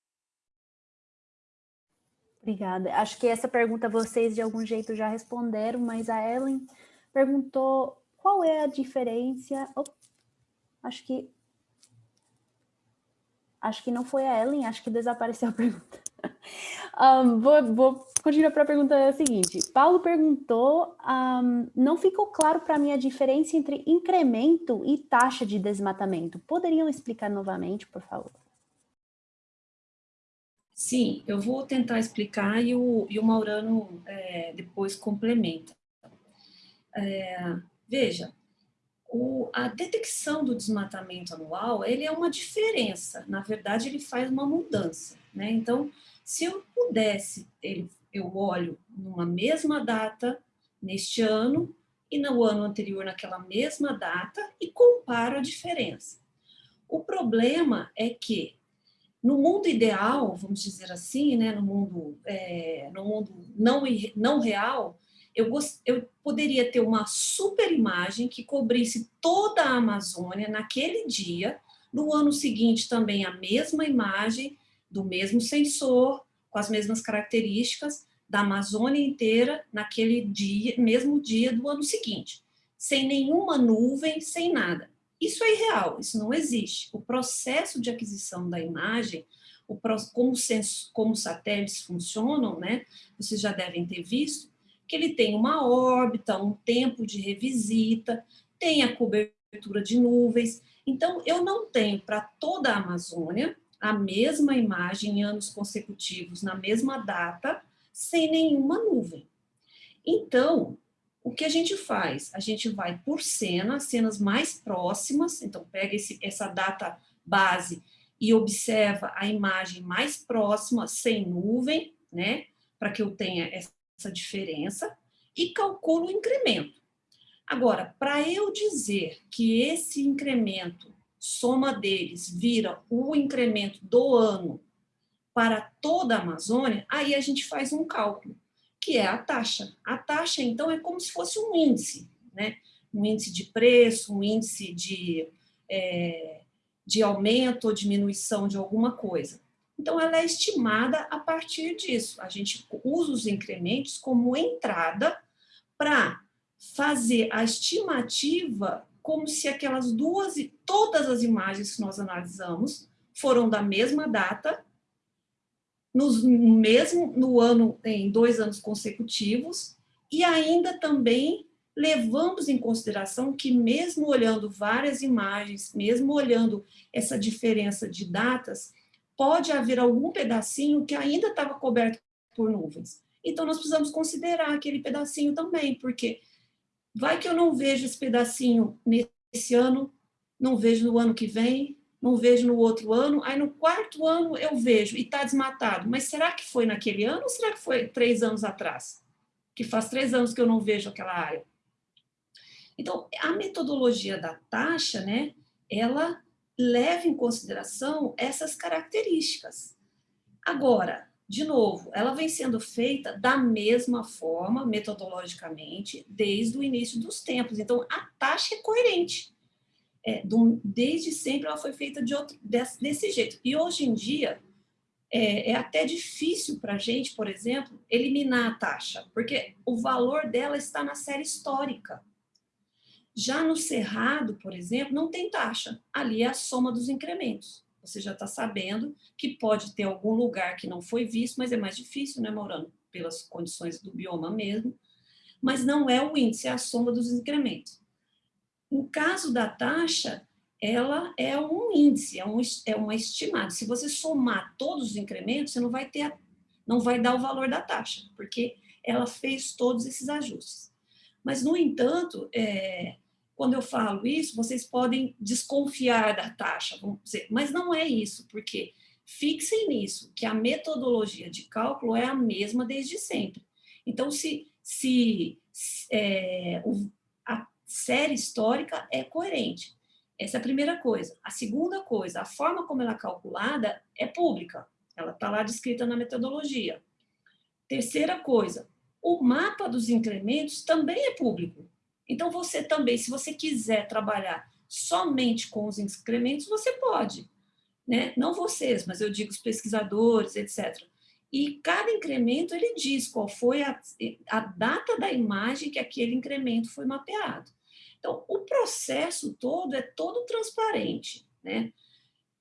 [SPEAKER 2] Obrigada. Acho que essa pergunta vocês, de algum jeito, já responderam, mas a Ellen perguntou qual é a diferença... Oh, acho que... Acho que não foi a Ellen, acho que desapareceu a pergunta. (laughs) Um, vou, vou, continuar para a pergunta seguinte. Paulo perguntou, um, não ficou claro para mim a diferença entre incremento e taxa de desmatamento. Poderiam explicar novamente, por favor?
[SPEAKER 3] Sim, eu vou tentar explicar e o, e o Maurano é, depois complementa. É, veja, o, a detecção do desmatamento anual, ele é uma diferença, na verdade ele faz uma mudança, né? Então, se eu pudesse, ele, eu olho numa mesma data, neste ano, e no ano anterior naquela mesma data, e comparo a diferença. O problema é que, no mundo ideal, vamos dizer assim, né, no mundo, é, no mundo não, não real, eu, gost, eu poderia ter uma super imagem que cobrisse toda a Amazônia naquele dia, no ano seguinte também a mesma imagem, do mesmo sensor, com as mesmas características da Amazônia inteira naquele dia, mesmo dia do ano seguinte, sem nenhuma nuvem, sem nada. Isso é irreal, isso não existe. O processo de aquisição da imagem, o, como, como os satélites funcionam, né, vocês já devem ter visto, que ele tem uma órbita, um tempo de revisita, tem a cobertura de nuvens. Então, eu não tenho para toda a Amazônia a mesma imagem em anos consecutivos, na mesma data, sem nenhuma nuvem. Então, o que a gente faz? A gente vai por cena, cenas mais próximas, então pega esse, essa data base e observa a imagem mais próxima, sem nuvem, né, para que eu tenha essa diferença, e calculo o incremento. Agora, para eu dizer que esse incremento soma deles vira o incremento do ano para toda a Amazônia, aí a gente faz um cálculo, que é a taxa. A taxa, então, é como se fosse um índice, né? um índice de preço, um índice de, é, de aumento ou diminuição de alguma coisa. Então, ela é estimada a partir disso. A gente usa os incrementos como entrada para fazer a estimativa como se aquelas duas, todas as imagens que nós analisamos foram da mesma data, no mesmo no ano, em dois anos consecutivos, e ainda também levamos em consideração que mesmo olhando várias imagens, mesmo olhando essa diferença de datas, pode haver algum pedacinho que ainda estava coberto por nuvens. Então, nós precisamos considerar aquele pedacinho também, porque vai que eu não vejo esse pedacinho nesse ano, não vejo no ano que vem, não vejo no outro ano, aí no quarto ano eu vejo e está desmatado. Mas será que foi naquele ano ou será que foi três anos atrás? Que faz três anos que eu não vejo aquela área. Então, a metodologia da taxa, né, ela leva em consideração essas características. Agora, de novo, ela vem sendo feita da mesma forma, metodologicamente, desde o início dos tempos. Então, a taxa é coerente. É, do, desde sempre ela foi feita de outro, desse, desse jeito. E hoje em dia, é, é até difícil para a gente, por exemplo, eliminar a taxa, porque o valor dela está na série histórica. Já no Cerrado, por exemplo, não tem taxa. Ali é a soma dos incrementos. Você já está sabendo que pode ter algum lugar que não foi visto, mas é mais difícil, né, Maurano? Pelas condições do bioma mesmo. Mas não é o índice, é a soma dos incrementos. No caso da taxa, ela é um índice, é, um, é uma estimada. Se você somar todos os incrementos, você não vai ter, não vai dar o valor da taxa, porque ela fez todos esses ajustes. Mas, no entanto, é, quando eu falo isso, vocês podem desconfiar da taxa, vamos dizer, mas não é isso, porque fixem nisso, que a metodologia de cálculo é a mesma desde sempre. Então, se, se é, a série histórica é coerente, essa é a primeira coisa. A segunda coisa, a forma como ela é calculada é pública, ela está lá descrita na metodologia. Terceira coisa, o mapa dos incrementos também é público. Então, você também, se você quiser trabalhar somente com os incrementos, você pode. Né? Não vocês, mas eu digo os pesquisadores, etc. E cada incremento, ele diz qual foi a, a data da imagem que aquele incremento foi mapeado. Então, o processo todo é todo transparente, né?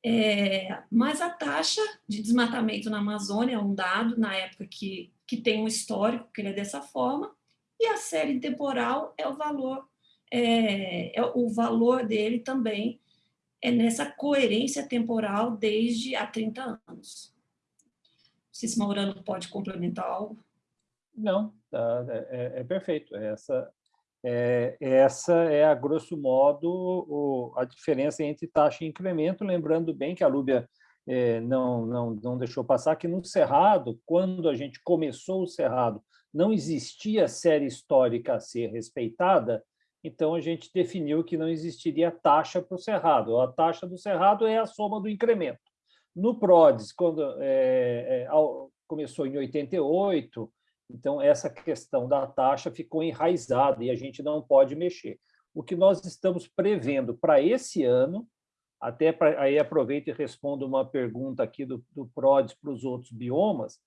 [SPEAKER 3] É, mas a taxa de desmatamento na Amazônia é um dado, na época que, que tem um histórico, que ele é dessa forma, e a série temporal é o valor, é, é o valor dele também é nessa coerência temporal desde há 30 anos. Não sei se Maurano pode complementar algo.
[SPEAKER 4] Não, tá, é, é, é perfeito. Essa, é, essa é, a grosso modo, o, a diferença entre taxa e incremento, lembrando bem que a Lúbia é, não, não, não deixou passar que no Cerrado, quando a gente começou o Cerrado, não existia série histórica a ser respeitada, então a gente definiu que não existiria taxa para o Cerrado. A taxa do Cerrado é a soma do incremento. No PRODES, quando é, é, começou em 88, então essa questão da taxa ficou enraizada e a gente não pode mexer. O que nós estamos prevendo para esse ano, até pra, aí aproveito e respondo uma pergunta aqui do, do PRODES para os outros biomas,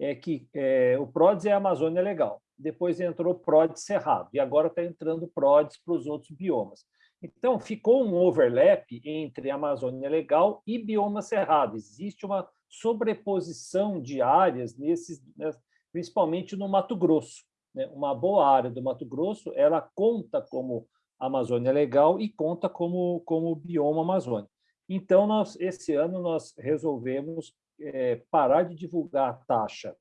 [SPEAKER 4] é que é, o PRODES é a Amazônia Legal, depois entrou PRODES Cerrado, e agora está entrando PRODES para os outros biomas. Então, ficou um overlap entre Amazônia Legal e bioma Cerrado. Existe uma sobreposição de áreas, nesses, né, principalmente no Mato Grosso. Né? Uma boa área do Mato Grosso ela conta como Amazônia Legal e conta como, como bioma Amazônia. Então, nós, esse ano, nós resolvemos é, parar de divulgar a taxa.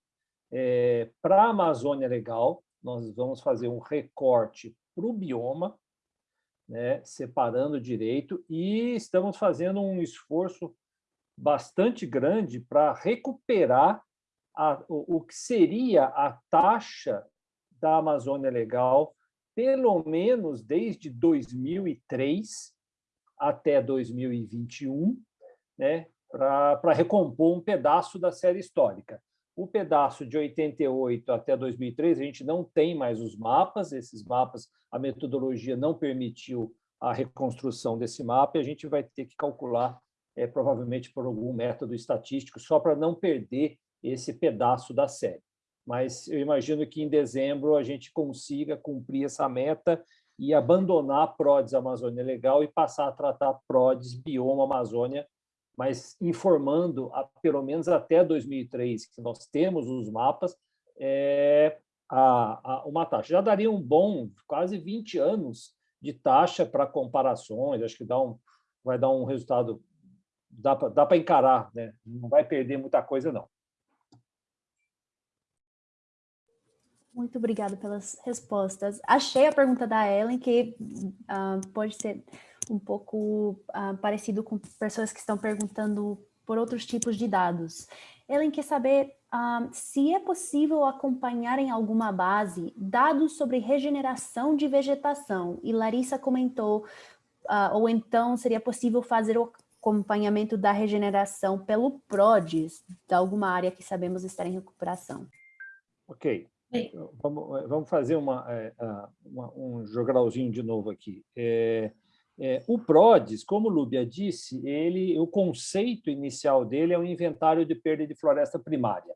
[SPEAKER 4] É, para a Amazônia Legal, nós vamos fazer um recorte para o bioma, né, separando direito, e estamos fazendo um esforço bastante grande para recuperar a, o, o que seria a taxa da Amazônia Legal, pelo menos desde 2003 até 2021, né, para recompor um pedaço da série histórica. O pedaço de 88 até 2003, a gente não tem mais os mapas, esses mapas, a metodologia não permitiu a reconstrução desse mapa e a gente vai ter que calcular, é, provavelmente por algum método estatístico, só para não perder esse pedaço da série. Mas eu imagino que em dezembro a gente consiga cumprir essa meta e abandonar PRODES Amazônia Legal e passar a tratar PRODES Bioma Amazônia mas informando, a, pelo menos até 2003, que nós temos os mapas, é, a, a, uma taxa. Já daria um bom, quase 20 anos de taxa para comparações, acho que dá um, vai dar um resultado, dá para encarar, né? não vai perder muita coisa, não.
[SPEAKER 2] Muito obrigada pelas respostas. Achei a pergunta da Ellen, que uh, pode ser um pouco uh, parecido com pessoas que estão perguntando por outros tipos de dados. Ellen quer saber uh, se é possível acompanhar em alguma base dados sobre regeneração de vegetação. E Larissa comentou, uh, ou então seria possível fazer o acompanhamento da regeneração pelo PRODES, de alguma área que sabemos estar em recuperação.
[SPEAKER 4] Ok. Vamos, vamos fazer uma, é, uma, um jogralzinho de novo aqui. É, é, o PRODES, como Lúbia disse, ele, o conceito inicial dele é o inventário de perda de floresta primária.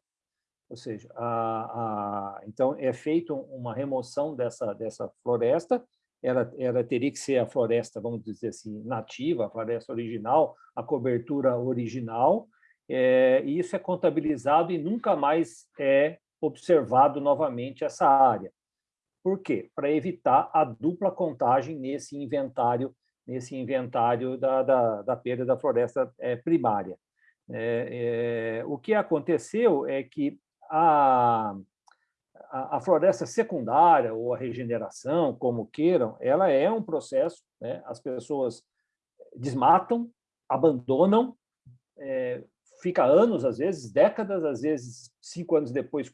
[SPEAKER 4] Ou seja, a, a, então é feita uma remoção dessa, dessa floresta, ela, ela teria que ser a floresta, vamos dizer assim, nativa, a floresta original, a cobertura original, é, e isso é contabilizado e nunca mais é observado novamente essa área. Por quê? Para evitar a dupla contagem nesse inventário nesse inventário da, da, da perda da floresta é, primária. É, é, o que aconteceu é que a, a, a, floresta secundária, ou a regeneração, como queiram, ela é um processo, né? as pessoas desmatam, abandonam, é, fica anos, às vezes, décadas, às vezes, cinco anos depois,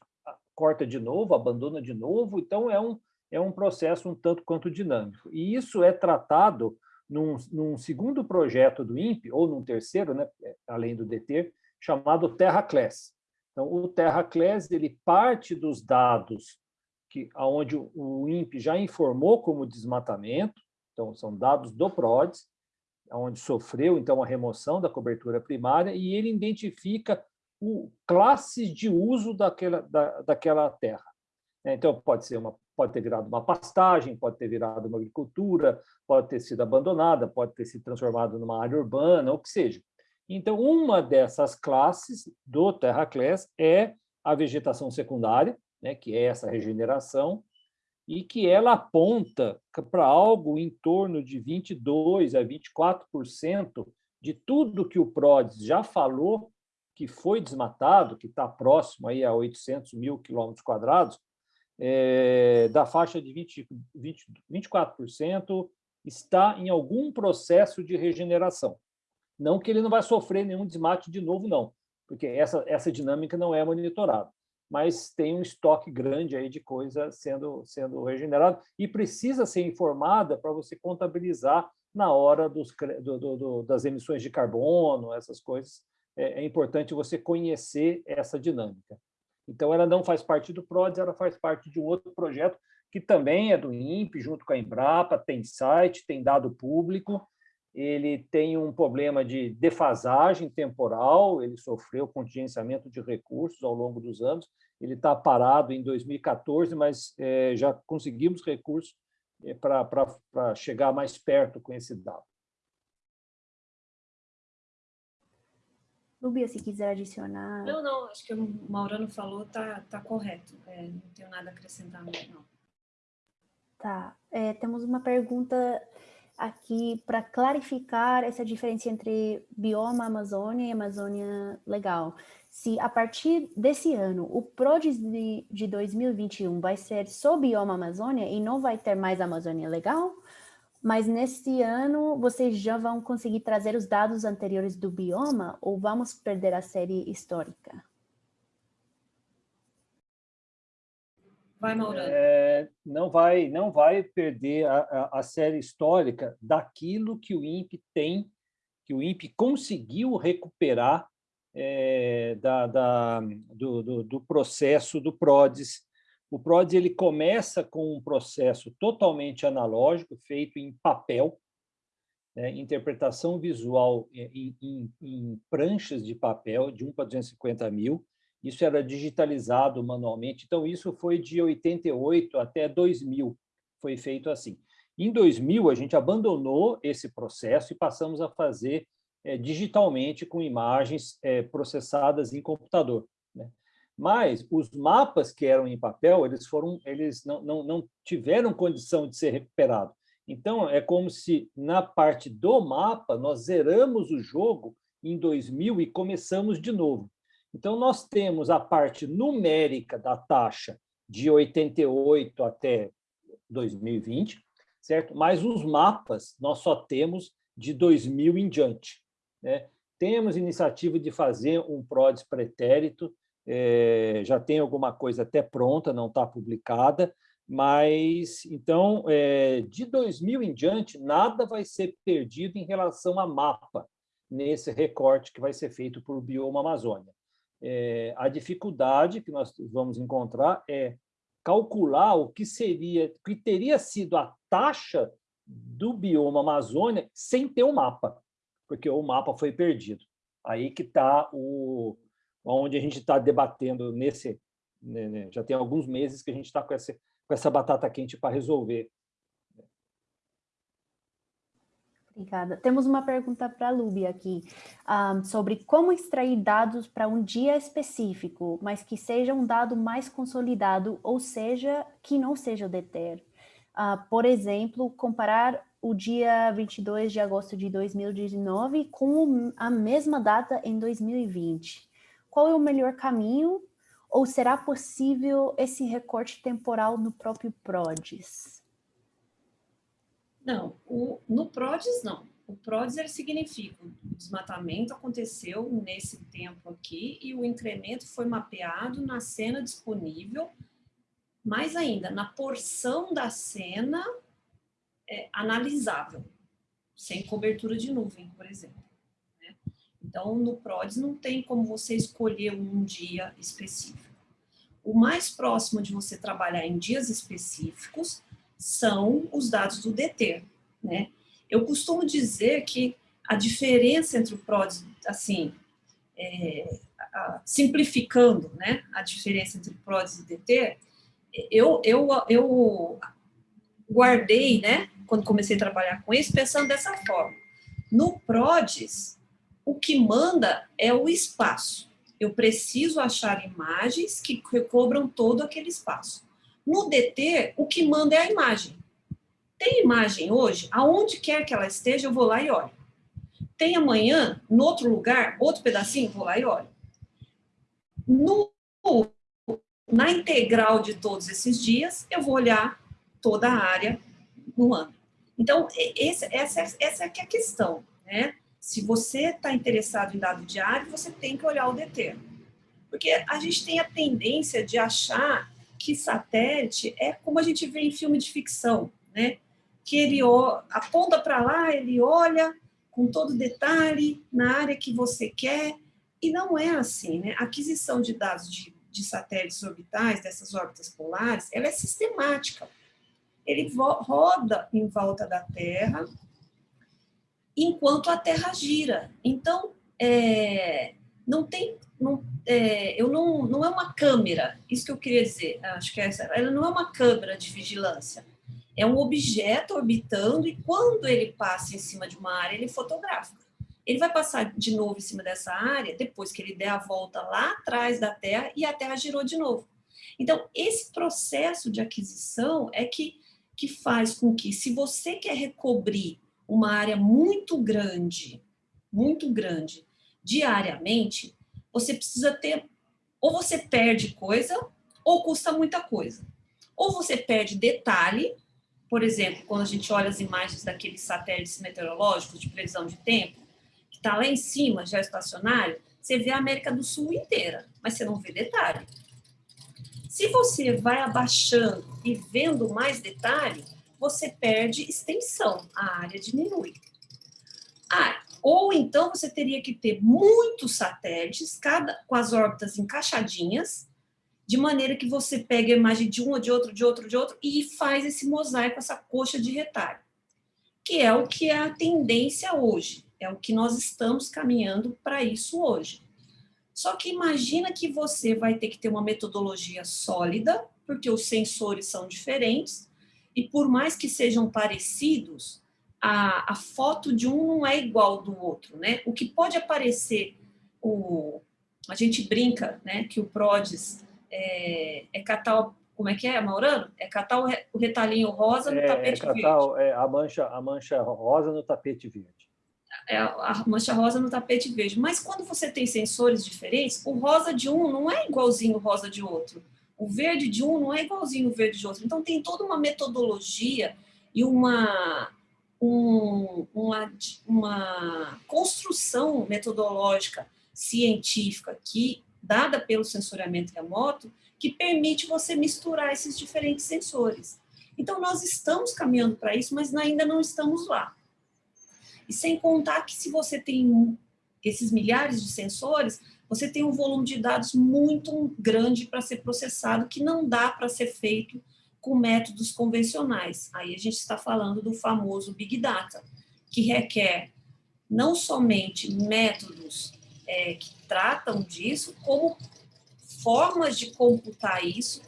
[SPEAKER 4] corta de novo, abandona de novo, então é um, é um processo um tanto quanto dinâmico. E isso é tratado num, num, segundo projeto do INPE, ou num terceiro, né, além do DT, chamado TerraClass. Então, o TerraClass ele parte dos dados que aonde o INPE já informou como desmatamento, então são dados do PRODES, onde sofreu então a remoção da cobertura primária, e ele identifica o, classes de uso daquela, da, daquela terra. Então, pode ser uma pode ter virado uma pastagem, pode ter virado uma agricultura, pode ter sido abandonada, pode ter se transformado numa área urbana, o que seja. Então, uma dessas classes do Terra Class é a vegetação secundária, né, que é essa regeneração, e que ela aponta para algo em torno de 22% a 24% de tudo que o PRODES já falou que foi desmatado, que está próximo aí a 800 mil quilômetros quadrados, é, da faixa de 20, 20, 24% está em algum processo de regeneração. Não que ele não vai sofrer nenhum desmate de novo, não, porque essa, essa dinâmica não é monitorada, mas tem um estoque grande aí de coisa sendo, sendo regenerada e precisa ser informada para você contabilizar na hora dos, do, do, das emissões de carbono, essas coisas. É, é importante você conhecer essa dinâmica. Então, ela não faz parte do PRODES, ela faz parte de um outro projeto que também é do INPE, junto com a Embrapa, tem site, tem dado público, ele tem um problema de defasagem temporal, ele sofreu contingenciamento de recursos ao longo dos anos, ele está parado em 2014, mas é, já conseguimos recursos é, para chegar mais perto com esse dado.
[SPEAKER 2] Lubia, se quiser adicionar...
[SPEAKER 3] Não, não, acho que o Maurano falou tá, tá correto. É, não tenho nada a acrescentar, não.
[SPEAKER 2] Tá. É, temos uma pergunta aqui para clarificar essa diferença entre bioma Amazônia e Amazônia Legal. Se a partir desse ano o PRODES de, de 2021 vai ser só bioma Amazônia e não vai ter mais Amazônia Legal, mas nesse ano vocês já vão conseguir trazer os dados anteriores do bioma ou vamos perder a série histórica?
[SPEAKER 3] Vai, Maurano.
[SPEAKER 4] É, não vai, não vai perder a, a, a, série histórica daquilo que o INPE tem, que o INPE conseguiu recuperar é, da, da, do, do, do, processo do PRODES. O PRODES ele começa com um processo totalmente analógico, feito em papel, né, interpretação visual em, em, em pranchas de papel, de 1 para 250 mil, isso era digitalizado manualmente. Então, isso foi de 88 até 2000, foi feito assim. Em 2000, a gente abandonou esse processo e passamos a fazer é, digitalmente com imagens é, processadas em computador. Mas os mapas que eram em papel, eles foram, eles não, não, não tiveram condição de ser recuperados. Então, é como se na parte do mapa nós zeramos o jogo em 2000 e começamos de novo. Então, nós temos a parte numérica da taxa de 88 até 2020, certo? Mas os mapas nós só temos de 2000 em diante. Né? Temos iniciativa de fazer um PRODES pretérito, é, já tem alguma coisa até pronta, não está publicada, mas, então, é, de 2000 em diante, nada vai ser perdido em relação a mapa, nesse recorte que vai ser feito por Bioma Amazônia é, a dificuldade que nós vamos encontrar é calcular o que seria, que teria sido a taxa do bioma Amazônia sem ter o um mapa, porque o mapa foi perdido. Aí que está o onde a gente está debatendo nesse, né, né, já tem alguns meses que a gente está com essa, com essa batata quente para resolver
[SPEAKER 2] Obrigada. Temos uma pergunta para a Lubi aqui, um, sobre como extrair dados para um dia específico, mas que seja um dado mais consolidado, ou seja, que não seja o. Uh, por exemplo, comparar o dia 22 de agosto de 2019 com a mesma data em 2020. Qual é o melhor caminho? Ou será possível esse recorte temporal no próprio PRODES?
[SPEAKER 3] Não, o, no PRODES não. O PRODES ele significa o desmatamento aconteceu nesse tempo aqui e o incremento foi mapeado na cena disponível, mais ainda, na porção da cena é, analisável, sem cobertura de nuvem, por exemplo. Então, no PRODES não tem como você escolher um dia específico. O mais próximo de você trabalhar em dias específicos são os dados do DT, né? Eu costumo dizer que a diferença entre o PRODES, assim, é, a, simplificando, né, a diferença entre PRODES e DT, eu, eu, eu guardei, né, quando comecei a trabalhar com isso, pensando dessa forma. No PRODES, o que manda é o espaço. Eu preciso achar imagens que recobram todo aquele espaço. No DT, o que manda é a imagem. Tem imagem hoje, aonde quer que ela esteja, eu vou lá e olho. Tem amanhã, no outro lugar, outro pedacinho, vou lá e olho. No, na integral de todos esses dias, eu vou olhar toda a área no ano. Então, essa, essa é, é a questão, né? Se você está interessado em dado diário, você tem que olhar o DT. Porque a gente tem a tendência de achar que satélite é como a gente vê em filme de ficção, né? Que ele aponta para lá, ele olha com todo detalhe na área que você quer, e não é assim, né? A aquisição de dados de, de satélites orbitais, dessas órbitas polares, ela é sistemática. Ele roda em volta da Terra enquanto a Terra gira. Então, é, não tem, não, é, eu não, não é uma câmera, isso que eu queria dizer, acho que é essa, ela não é uma câmera de vigilância, é um objeto orbitando e quando ele passa em cima de uma área, ele fotografa. Ele vai passar de novo em cima dessa área depois que ele der a volta lá atrás da Terra e a Terra girou de novo. Então, esse processo de aquisição é que, que faz com que, se você quer recobrir uma área muito grande, muito grande, diariamente, você precisa ter, ou você perde coisa, ou custa muita coisa. Ou você perde detalhe, por exemplo, quando a gente olha as imagens daqueles satélites meteorológicos de previsão de tempo, que está lá em cima, já estacionário, você vê a América do Sul inteira, mas você não vê detalhe. Se você vai abaixando e vendo mais detalhe, você perde extensão, a área diminui. Ah, ou então você teria que ter muitos satélites, cada com as órbitas encaixadinhas, de maneira que você pega a imagem de um, ou de outro, de outro, de outro, e faz esse mosaico, essa coxa de retalho, que é o que é a tendência hoje, é o que nós estamos caminhando para isso hoje. Só que imagina que você vai ter que ter uma metodologia sólida, porque os sensores são diferentes, e por mais que sejam parecidos, a, a foto de um não é igual do outro, né? O que pode aparecer, o, a gente brinca, né, que o PRODES é, é catar, como é que é, Maurano? É catar o, o retalhinho rosa no
[SPEAKER 4] é,
[SPEAKER 3] tapete
[SPEAKER 4] é catar,
[SPEAKER 3] verde.
[SPEAKER 4] É a mancha, a mancha rosa no tapete verde.
[SPEAKER 3] É a mancha rosa no tapete verde. Mas quando você tem sensores diferentes, o rosa de um não é igualzinho o rosa de outro. O verde de um não é igualzinho o verde de outro. Então tem toda uma metodologia e uma um, uma, uma construção metodológica científica que dada pelo sensoriamento remoto que permite você misturar esses diferentes sensores. Então, nós estamos caminhando para isso, mas ainda não estamos lá. E sem contar que se você tem esses milhares de sensores, você tem um volume de dados muito grande para ser processado, que não dá para ser feito com métodos convencionais. Aí a gente está falando do famoso Big Data, que requer não somente métodos é, que tratam disso, como formas de computar isso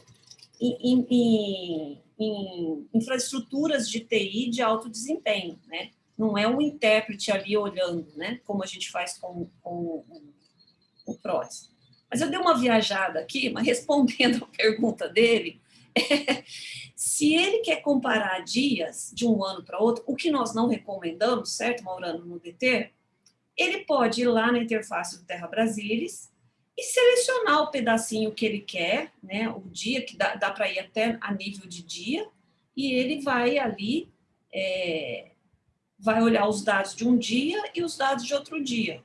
[SPEAKER 3] em, em, em, infraestruturas de TI de alto desempenho, né? Não é um intérprete ali olhando, né? Como a gente faz com, com o PROS. Mas eu dei uma viajada aqui, mas (laughs) respondendo a pergunta dele, (laughs) se ele quer comparar dias de um ano para outro, o que nós não recomendamos, certo, Maurano, no DT, ele pode ir lá na interface do Terra Brasilis e selecionar o pedacinho que ele quer, né, o dia, que dá, dá para ir até a nível de dia, e ele vai ali, é, vai olhar os dados de um dia e os dados de outro dia.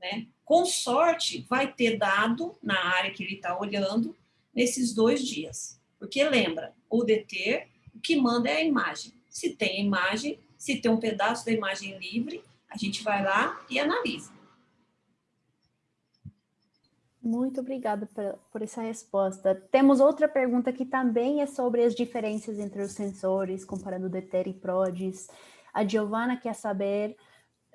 [SPEAKER 3] Né? Com sorte, vai ter dado na área que ele está olhando nesses dois dias. Porque lembra, o deter, o que manda é a imagem. Se tem imagem, se tem um pedaço da imagem livre, a gente vai lá e analisa.
[SPEAKER 2] Muito obrigada por, essa resposta. Temos outra pergunta que também é sobre as diferenças entre os sensores, comparando DETER e PRODES. A Giovana quer saber,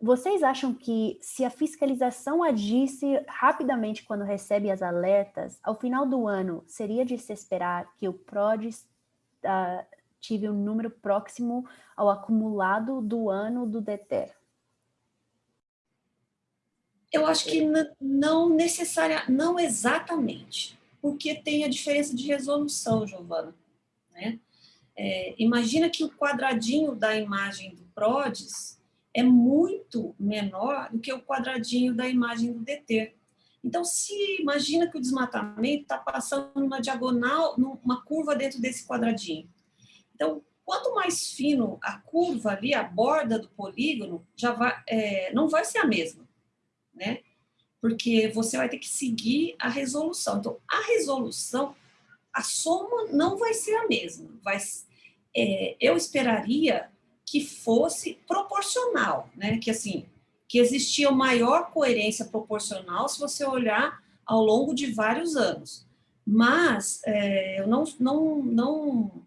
[SPEAKER 2] vocês acham que se a fiscalização agisse rapidamente quando recebe as alertas, ao final do ano, seria de se esperar que o PRODES uh, tive um número próximo ao acumulado do ano do DETER?
[SPEAKER 3] Eu acho que não necessária, não exatamente, porque tem a diferença de resolução, Giovana. Né? É, imagina que o quadradinho da imagem do PRODES é muito menor do que o quadradinho da imagem do DT. Então, se imagina que o desmatamento está passando numa diagonal, numa curva dentro desse quadradinho. Então, quanto mais fino a curva ali, a borda do polígono, já vai, é, não vai ser a mesma né? Porque você vai ter que seguir a resolução. Então, a resolução, a soma não vai ser a mesma. Vai, é, eu esperaria que fosse proporcional, né? Que assim, que existia maior coerência proporcional se você olhar ao longo de vários anos. Mas é, eu não, não, não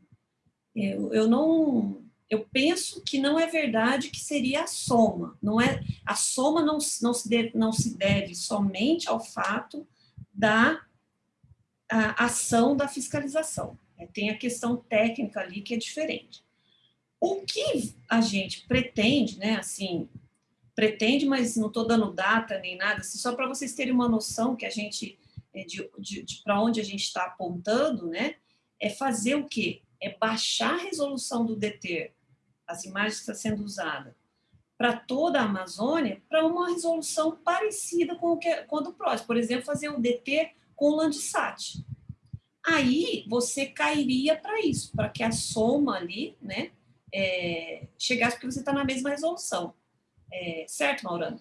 [SPEAKER 3] eu, eu não eu penso que não é verdade que seria a soma. Não é, a soma não, não, se, deve, não se deve somente ao fato da ação da fiscalização. Tem a questão técnica ali que é diferente. O que a gente pretende, né, assim, pretende, mas não estou dando data nem nada, assim, só para vocês terem uma noção que a gente, é, de, de, de para onde a gente está apontando, né, é fazer o quê? é baixar a resolução do DETER, as imagens que estão sendo usadas, para toda a Amazônia, para uma resolução parecida com o que com a do PROS. Por exemplo, fazer o DT com o Landsat. Aí você cairia para isso, para que a soma ali né, é, chegasse, porque você está na mesma resolução. É, certo, Maurano?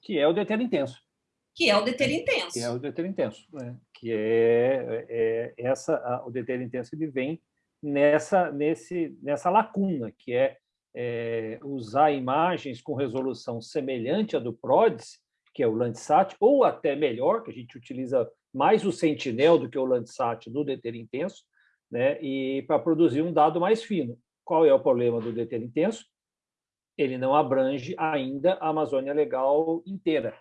[SPEAKER 4] Que é o DT intenso.
[SPEAKER 3] Que é o deter intenso.
[SPEAKER 4] Que é o deter intenso, né? que é, é essa, a, o deter intenso ele vem nessa, nesse, nessa lacuna, que é, é, usar imagens com resolução semelhante à do PRODES, que é o Landsat, ou até melhor, que a gente utiliza mais o Sentinel do que o Landsat no deter intenso, né? e para produzir um dado mais fino. Qual é o problema do deter intenso? Ele não abrange ainda a Amazônia Legal inteira.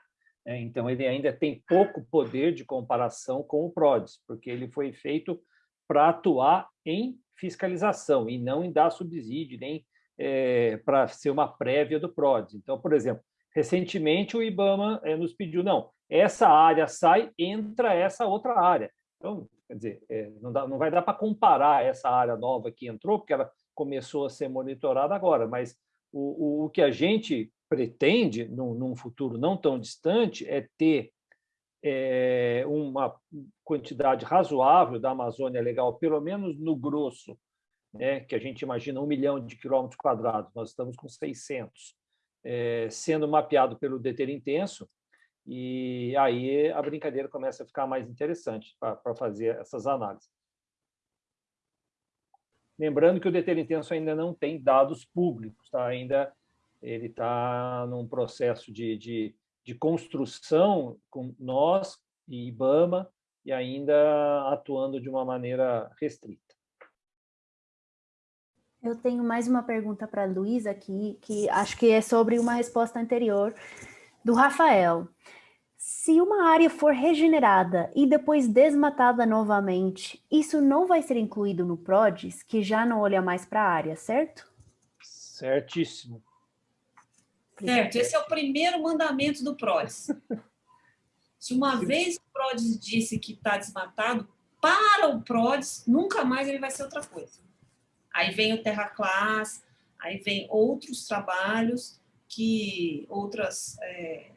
[SPEAKER 4] Né? Então, ele ainda tem pouco poder de comparação com o PRODES, porque ele foi feito para atuar em fiscalização e não em dar subsídio, nem é, para ser uma prévia do PRODES. Então, por exemplo, recentemente o IBAMA é, nos pediu, não, essa área sai, entra essa outra área. Então, quer dizer, é, não, dá, não vai dar para comparar essa área nova que entrou, porque ela começou a ser monitorada agora, mas o, o, o que a gente pretende, num, num, futuro não tão distante, é ter é, uma quantidade razoável da Amazônia legal, pelo menos no grosso, né, que a gente imagina um milhão de quilômetros quadrados, nós estamos com 600, é, sendo mapeado pelo deter intenso, e aí a brincadeira começa a ficar mais interessante para fazer essas análises. Lembrando que o deter intenso ainda não tem dados públicos, tá? ainda ele está num processo de, de, de, construção com nós e IBAMA e ainda atuando de uma maneira restrita.
[SPEAKER 2] Eu tenho mais uma pergunta para a Luísa aqui, que acho que é sobre uma resposta anterior do Rafael. Se uma área for regenerada e depois desmatada novamente, isso não vai ser incluído no PRODES, que já não olha mais para a área, certo?
[SPEAKER 4] Certíssimo.
[SPEAKER 3] Certo, esse é o primeiro mandamento do PRODES. (laughs) Se uma vez o PRODES disse que está desmatado, para o PRODES, nunca mais ele vai ser outra coisa. Aí vem o Terra Class, aí vem outros trabalhos, que outras é,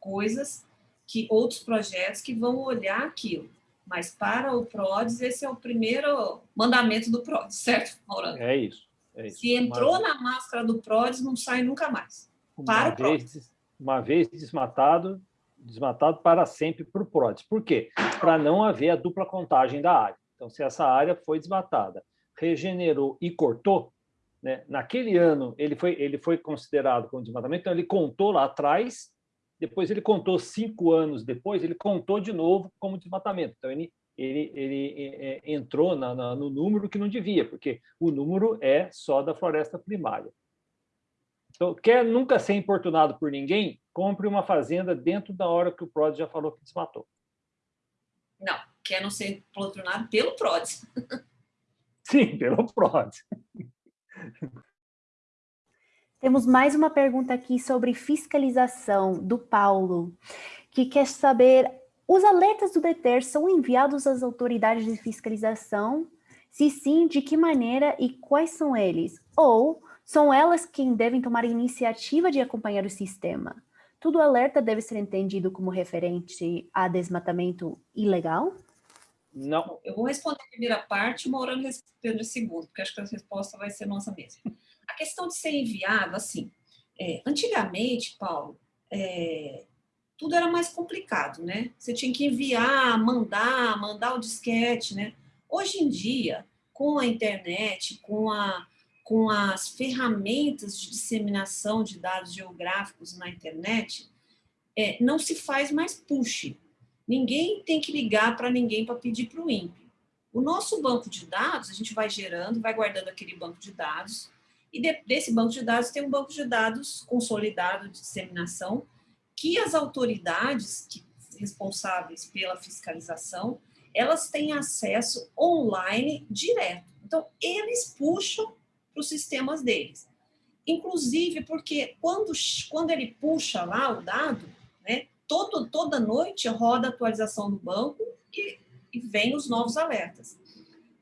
[SPEAKER 3] coisas, que outros projetos que vão olhar aquilo. Mas para o PRODES, esse é o primeiro mandamento do PRODES, certo,
[SPEAKER 4] Maurano? É isso. É isso.
[SPEAKER 3] Se entrou Mas... na máscara do PRODES, não sai nunca mais
[SPEAKER 4] para uma o vez, Uma vez desmatado, desmatado para sempre para o PRODES. Por quê? Para não haver a dupla contagem da área. Então, se essa área foi desmatada, regenerou e cortou, né, naquele ano ele foi, ele foi considerado como desmatamento, então ele contou lá atrás, depois ele contou cinco anos depois, ele contou de novo como desmatamento. Então, ele, ele, ele é, é entrou na, na, no número que não devia, porque o número é só da floresta primária. Então, quer nunca ser importunado por ninguém, compre uma fazenda dentro da hora que o PRODES já falou que desmatou.
[SPEAKER 3] Não, quer não ser importunado pelo PRODES.
[SPEAKER 4] Sim, pelo PRODES.
[SPEAKER 2] Temos mais uma pergunta aqui sobre fiscalização, do Paulo, que quer saber, os alertas do DETER são enviados às autoridades de fiscalização? Se sim, de que maneira e quais são eles? Ou são elas quem devem tomar a iniciativa de acompanhar o sistema. Tudo alerta deve ser entendido como referente a desmatamento ilegal?
[SPEAKER 3] Não. Eu vou responder a primeira parte, hora responde a segunda, porque acho que a resposta vai ser nossa mesma. Questão de ser enviado, assim, é, antigamente, Paulo, é, tudo era mais complicado, né? Você tinha que enviar, mandar, mandar o disquete, né? Hoje em dia, com a internet, com a, com as ferramentas de disseminação de dados geográficos na internet, é, não se faz mais push. Ninguém tem que ligar para ninguém para pedir para o INPE. O nosso banco de dados, a gente vai gerando, vai guardando aquele banco de dados, e de, desse banco de dados tem um banco de dados consolidado de disseminação, que as autoridades que, responsáveis pela fiscalização, elas têm acesso online direto. Então, eles puxam para os sistemas deles. Inclusive porque quando, quando ele puxa lá o dado, né, todo, toda noite roda a atualização do banco e, e vem os novos alertas.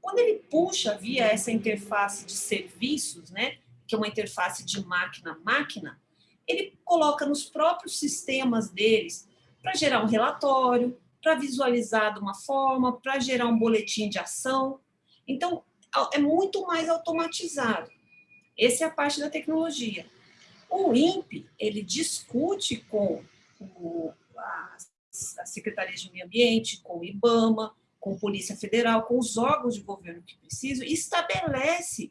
[SPEAKER 3] Quando ele puxa via essa interface de serviços, né, que é uma interface de máquina a máquina, ele coloca nos próprios sistemas deles para gerar um relatório, para visualizar de uma forma, para gerar um boletim de ação. Então, é muito mais automatizado. Essa é a parte da tecnologia. O INPE, ele discute com o, as a Secretaria de Meio Ambiente, com o IBAMA, com a Polícia Federal, com os órgãos de governo que precisam, estabelece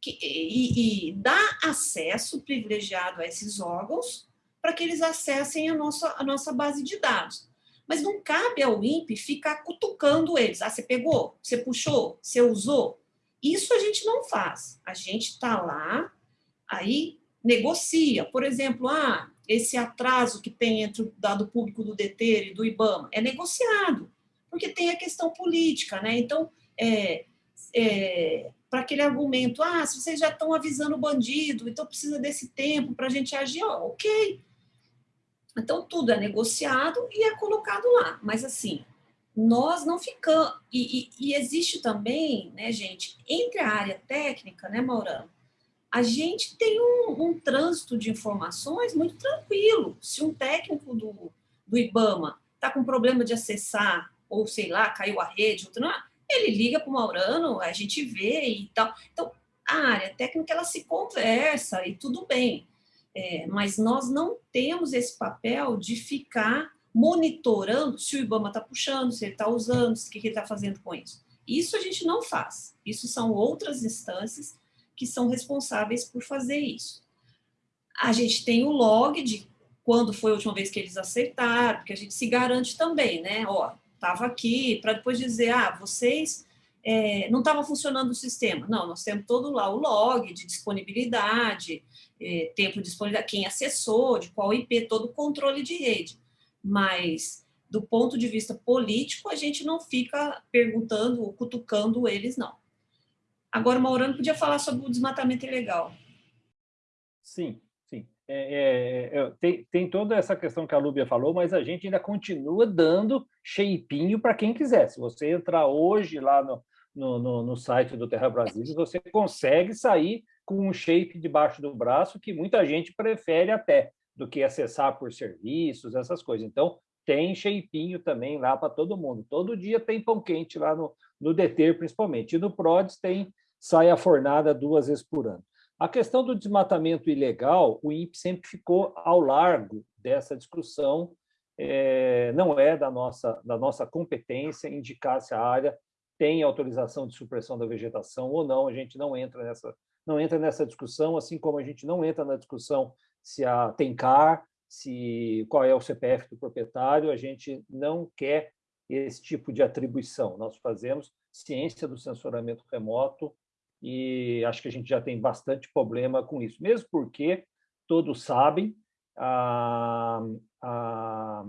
[SPEAKER 3] que, e, e dá acesso privilegiado a esses órgãos para que eles acessem a nossa, a nossa base de dados. Mas não cabe ao INPE ficar cutucando eles. Ah, você pegou? Você puxou? Você usou? Isso a gente não faz. A gente está lá, aí negocia. Por exemplo, ah, esse atraso que tem entre o dado público do DETER e do IBAMA é negociado, porque tem a questão política, né? Então, é, é, para aquele argumento, ah, se vocês já estão avisando o bandido, então precisa desse tempo para a gente agir, ok. Então, tudo é negociado e é colocado lá. Mas, assim, nós não ficamos... E, e, e existe também, né, gente, entre a área técnica, né, Maurano, a gente tem um, um, trânsito de informações muito tranquilo. Se um técnico do, do IBAMA está com problema de acessar, ou sei lá, caiu a rede, outro, não, ele liga para o Maurano, a gente vê e tal. Então, a área técnica, ela se conversa e tudo bem. É, mas nós não temos esse papel de ficar monitorando se o IBAMA está puxando, se ele está usando, o que ele está fazendo com isso. Isso a gente não faz. Isso são outras instâncias que são responsáveis por fazer isso. A gente tem o log de quando foi a última vez que eles aceitaram, porque a gente se garante também, né? Ó, estava aqui, para depois dizer, ah, vocês é, não estava funcionando o sistema. Não, nós temos todo lá o log de disponibilidade, é, tempo de disponibilidade, quem acessou, de qual IP, todo o controle de rede. Mas, do ponto de vista político, a gente não fica perguntando, cutucando eles, não. Agora, o Maurano podia falar sobre o desmatamento ilegal.
[SPEAKER 4] Sim. É, é, é, tem, tem toda essa questão que a Lúbia falou, mas a gente ainda continua dando shapinho para quem quiser. Se você entrar hoje lá no, no, no, no site do Terra Brasil, você consegue sair com um shape debaixo do braço que muita gente prefere até do que acessar por serviços, essas coisas. Então, tem shapinho também lá para todo mundo. Todo dia tem pão quente lá no, no DETER, principalmente. E no PRODES tem sai a fornada duas vezes por ano. A questão do desmatamento ilegal, o INPE sempre ficou ao largo dessa discussão, é, não é da nossa, da nossa competência indicar se a área tem autorização de supressão da vegetação ou não, a gente não entra nessa, não entra nessa discussão, assim como a gente não entra na discussão se a, tem CAR, se, qual é o CPF do proprietário, a gente não quer esse tipo de atribuição. Nós fazemos ciência do sensoramento remoto e acho que a gente já tem bastante problema com isso, mesmo porque todos sabem a, a,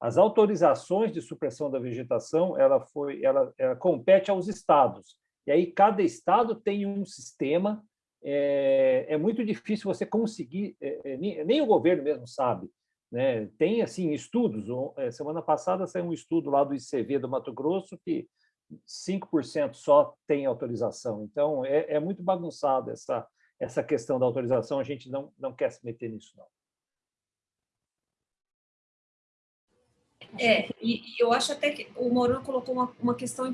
[SPEAKER 4] as autorizações de supressão da vegetação ela foi ela, ela, compete aos estados. E aí cada estado tem um sistema. É, é muito difícil você conseguir é, é nem, nem, o governo mesmo sabe né? Tem assim estudos. É, semana passada saiu um estudo lá do ICV do Mato Grosso que 5% só tem autorização. Então, é, é muito bagunçado essa, essa questão da autorização, a gente não, não quer se meter nisso, não.
[SPEAKER 3] É, e eu acho até que o Morano colocou uma, uma questão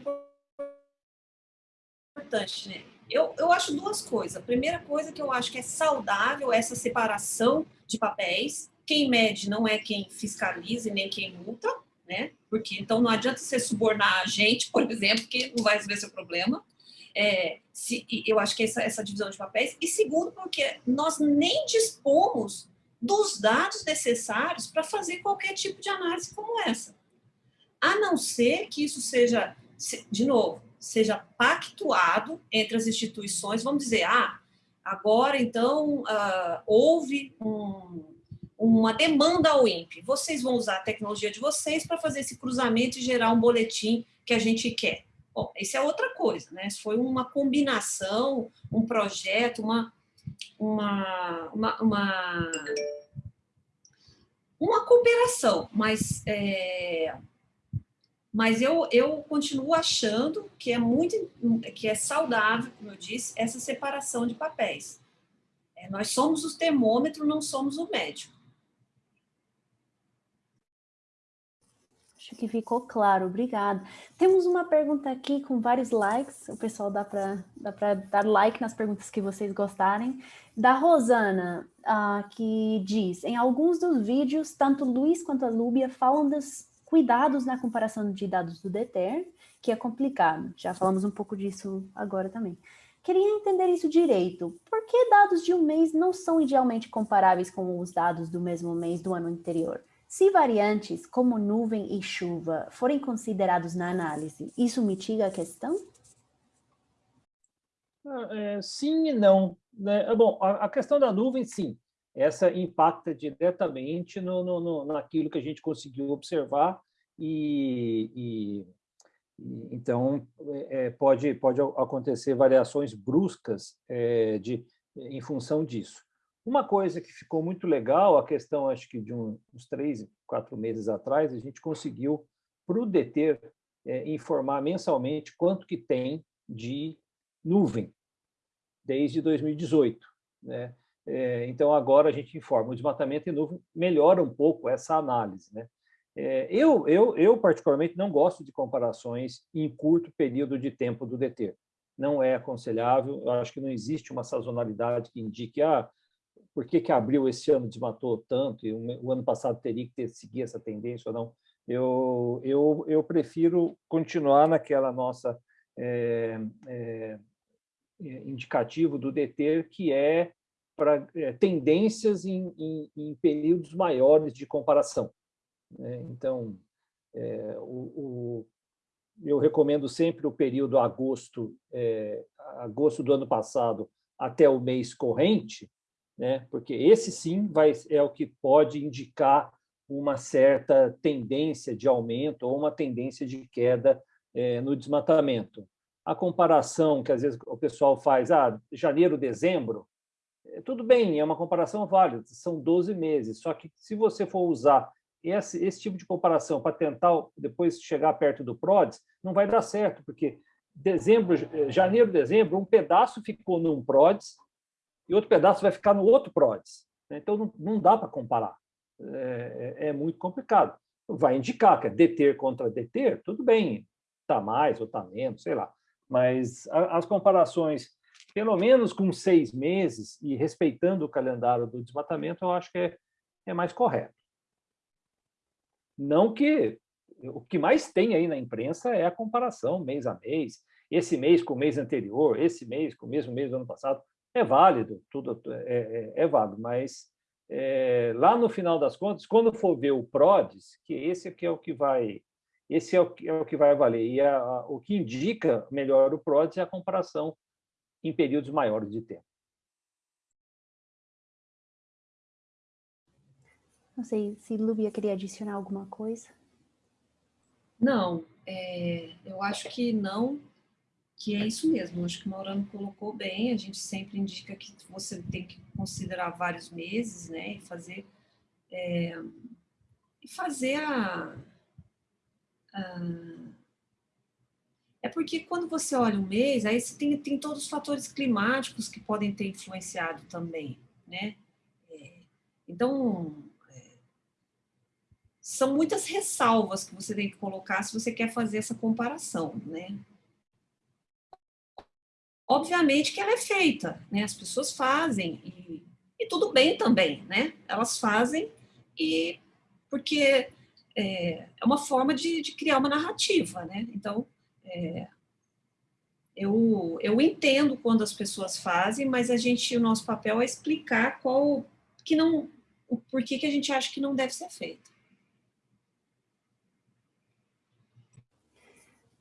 [SPEAKER 3] importante, né? Eu, eu acho duas coisas. A primeira coisa que eu acho que é saudável essa separação de papéis. Quem mede não é quem fiscaliza e nem quem multa, né? Porque então não adianta você subornar a gente, por exemplo, que não vai resolver seu problema. É, se, eu acho que essa, essa divisão de papéis. E segundo, porque nós nem dispomos dos dados necessários para fazer qualquer tipo de análise como essa. A não ser que isso seja, de novo, seja pactuado entre as instituições, vamos dizer, ah, agora então uh, houve um, uma demanda ao INPE. Vocês vão usar a tecnologia de vocês para fazer esse cruzamento e gerar um boletim que a gente quer. Bom, isso é outra coisa, né? Isso foi uma combinação, um projeto, uma, uma, uma, uma, uma cooperação, mas, é, mas eu, eu continuo achando que é muito que é saudável, como eu disse, essa separação de papéis. É, nós somos o termômetro, não somos o médico.
[SPEAKER 2] Acho que ficou claro, obrigada. Temos uma pergunta aqui com vários likes, o pessoal dá para dá dar like nas perguntas que vocês gostarem. Da Rosana, uh, que diz, em alguns dos vídeos, tanto Luiz quanto a Lúbia falam das cuidados na comparação de dados do DETER, que é complicado. Já falamos um pouco disso agora também. Queria entender isso direito. Por que dados de um mês não são idealmente comparáveis com os dados do mesmo mês do ano anterior? Se variantes como nuvem e chuva forem considerados na análise, isso mitiga a questão?
[SPEAKER 4] Ah, é, sim e não. Né? Bom, a, a, questão da nuvem, sim. Essa impacta diretamente no, no, no naquilo que a gente conseguiu observar e, e, e então é, é pode, pode acontecer variações bruscas é, de, em função disso. Uma coisa que ficou muito legal, a questão, acho que de um, uns três, quatro meses atrás, a gente conseguiu, para o DETER, é, informar mensalmente quanto que tem de nuvem, desde 2018. Né? É, então, agora a gente informa, o desmatamento em nuvem melhora um pouco essa análise. Né? É, eu, eu, eu, particularmente, não gosto de comparações em curto período de tempo do DETER. Não é aconselhável, eu acho que não existe uma sazonalidade que indique ah, por que, que abril esse ano desmatou tanto e o ano passado teria que ter, seguir essa tendência ou não. Eu, eu, eu prefiro continuar naquela nossa é, é, indicativo do DETER, que é para é, tendências em, em, em, períodos maiores de comparação. Né? Então, o, o, eu recomendo sempre o período agosto, agosto do ano passado até o mês corrente, né? porque esse sim vai, é o que pode indicar uma certa tendência de aumento ou uma tendência de queda é, no desmatamento. A comparação que às vezes o pessoal faz, ah, janeiro, dezembro, é, tudo bem, é uma comparação válida, são 12 meses, só que se você for usar esse, esse tipo de comparação para tentar depois chegar perto do PRODES, não vai dar certo, porque dezembro, janeiro, dezembro, um pedaço ficou num PRODES, e outro pedaço vai ficar no outro PRODES. Então, não, não dá para comparar. É, é, é, muito complicado. Vai indicar que é deter contra deter, tudo bem, está mais ou está menos, sei lá. Mas as comparações, pelo menos com seis meses e respeitando o calendário do desmatamento, eu acho que é, é mais correto. Não que... O que mais tem aí na imprensa é a comparação mês a mês, esse mês com o mês anterior, esse mês com o mesmo mês do ano passado é válido, tudo é, é, é válido, mas é, lá no final das contas, quando for ver o PRODES, que esse aqui é o que vai, esse é o que, é o que vai valer, e a, a, o que indica melhor o PRODES é a comparação em períodos maiores de tempo.
[SPEAKER 2] Não sei se Lúbia queria adicionar alguma coisa.
[SPEAKER 3] Não, é, eu acho que não, que é isso mesmo, acho que o Maurano colocou bem, a gente sempre indica que você tem que considerar vários meses, né, e fazer, é, fazer a, a, É porque quando você olha um mês, aí você tem, tem todos os fatores climáticos que podem ter influenciado também, né, é, então... É, são muitas ressalvas que você tem que colocar se você quer fazer essa comparação, né? Obviamente que ela é feita, né? As pessoas fazem e, e tudo bem também, né? Elas fazem e porque é, é uma forma de, de, criar uma narrativa, né? Então, é, eu, eu entendo quando as pessoas fazem, mas a gente, o nosso papel é explicar qual que não, o porquê que a gente acha que não deve ser feito.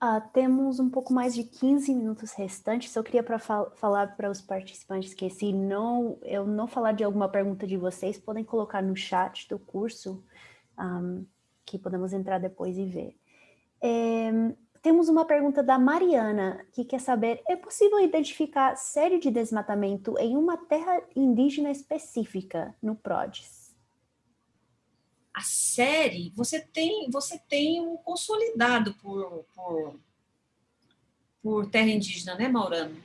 [SPEAKER 2] Uh, temos um pouco mais de 15 minutos restantes. Eu queria pra fal falar para os participantes que se não, eu não falar de alguma pergunta de vocês, podem colocar no chat do curso, um, que podemos entrar depois e ver. É, temos uma pergunta da Mariana, que quer saber, é possível identificar série de desmatamento em uma terra indígena específica no PRODES?
[SPEAKER 3] A série, você tem, você tem um consolidado por, por, por terra indígena, né, Maurano?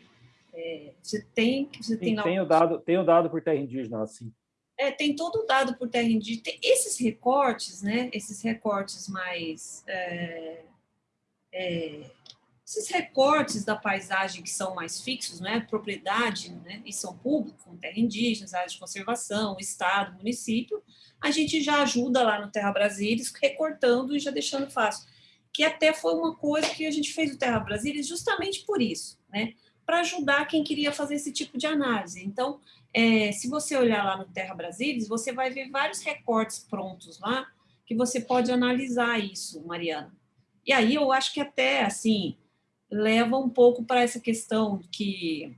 [SPEAKER 3] É, você tem... Você tem,
[SPEAKER 4] tem, o dado, tem o dado por terra indígena, assim.
[SPEAKER 3] É, tem todo o dado por terra indígena. Tem esses recortes, né, esses recortes mais... É, é, esses recortes da paisagem que são mais fixos, né, propriedade né, e são públicos, terra indígena, áreas de conservação, estado, município, a gente já ajuda lá no Terra Brasilis, recortando e já deixando fácil. Que até foi uma coisa que a gente fez no Terra Brasilis justamente por isso, né, para ajudar quem queria fazer esse tipo de análise. Então, é, se você olhar lá no Terra Brasilis, você vai ver vários recortes prontos lá, que você pode analisar isso, Mariana. E aí eu acho que até, assim, leva um pouco para essa questão que,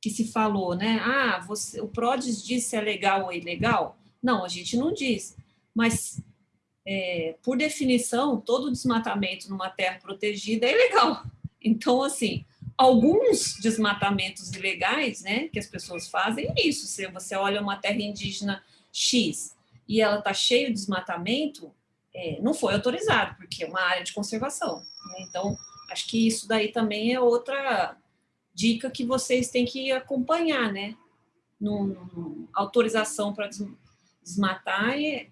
[SPEAKER 3] que se falou, né? Ah, você, o PRODES diz se é legal ou ilegal? Não, a gente não diz. Mas, é, por definição, todo desmatamento numa terra protegida é ilegal. (laughs) Então, assim, alguns desmatamentos ilegais, né, que as pessoas fazem é isso. Se você olha uma terra indígena X e ela está cheia de desmatamento, é, não foi autorizado, porque é uma área de conservação. Né? Então, Acho que isso daí também é outra dica que vocês têm que acompanhar, né? No, no autorização para desmatar e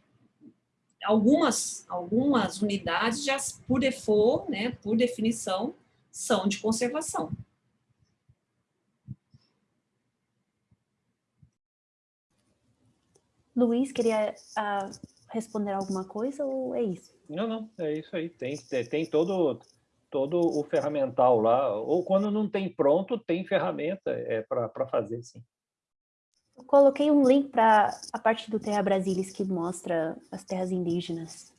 [SPEAKER 3] algumas algumas unidades já por default, né, por definição, são de conservação.
[SPEAKER 2] Luiz, queria uh, responder alguma coisa ou é isso?
[SPEAKER 4] Não, não, é isso aí. Tem, tem todo todo o ferramental lá, ou quando não tem pronto, tem ferramenta é, para fazer, sim.
[SPEAKER 2] Eu coloquei um link para a parte do Terra Brasilis que mostra as terras indígenas.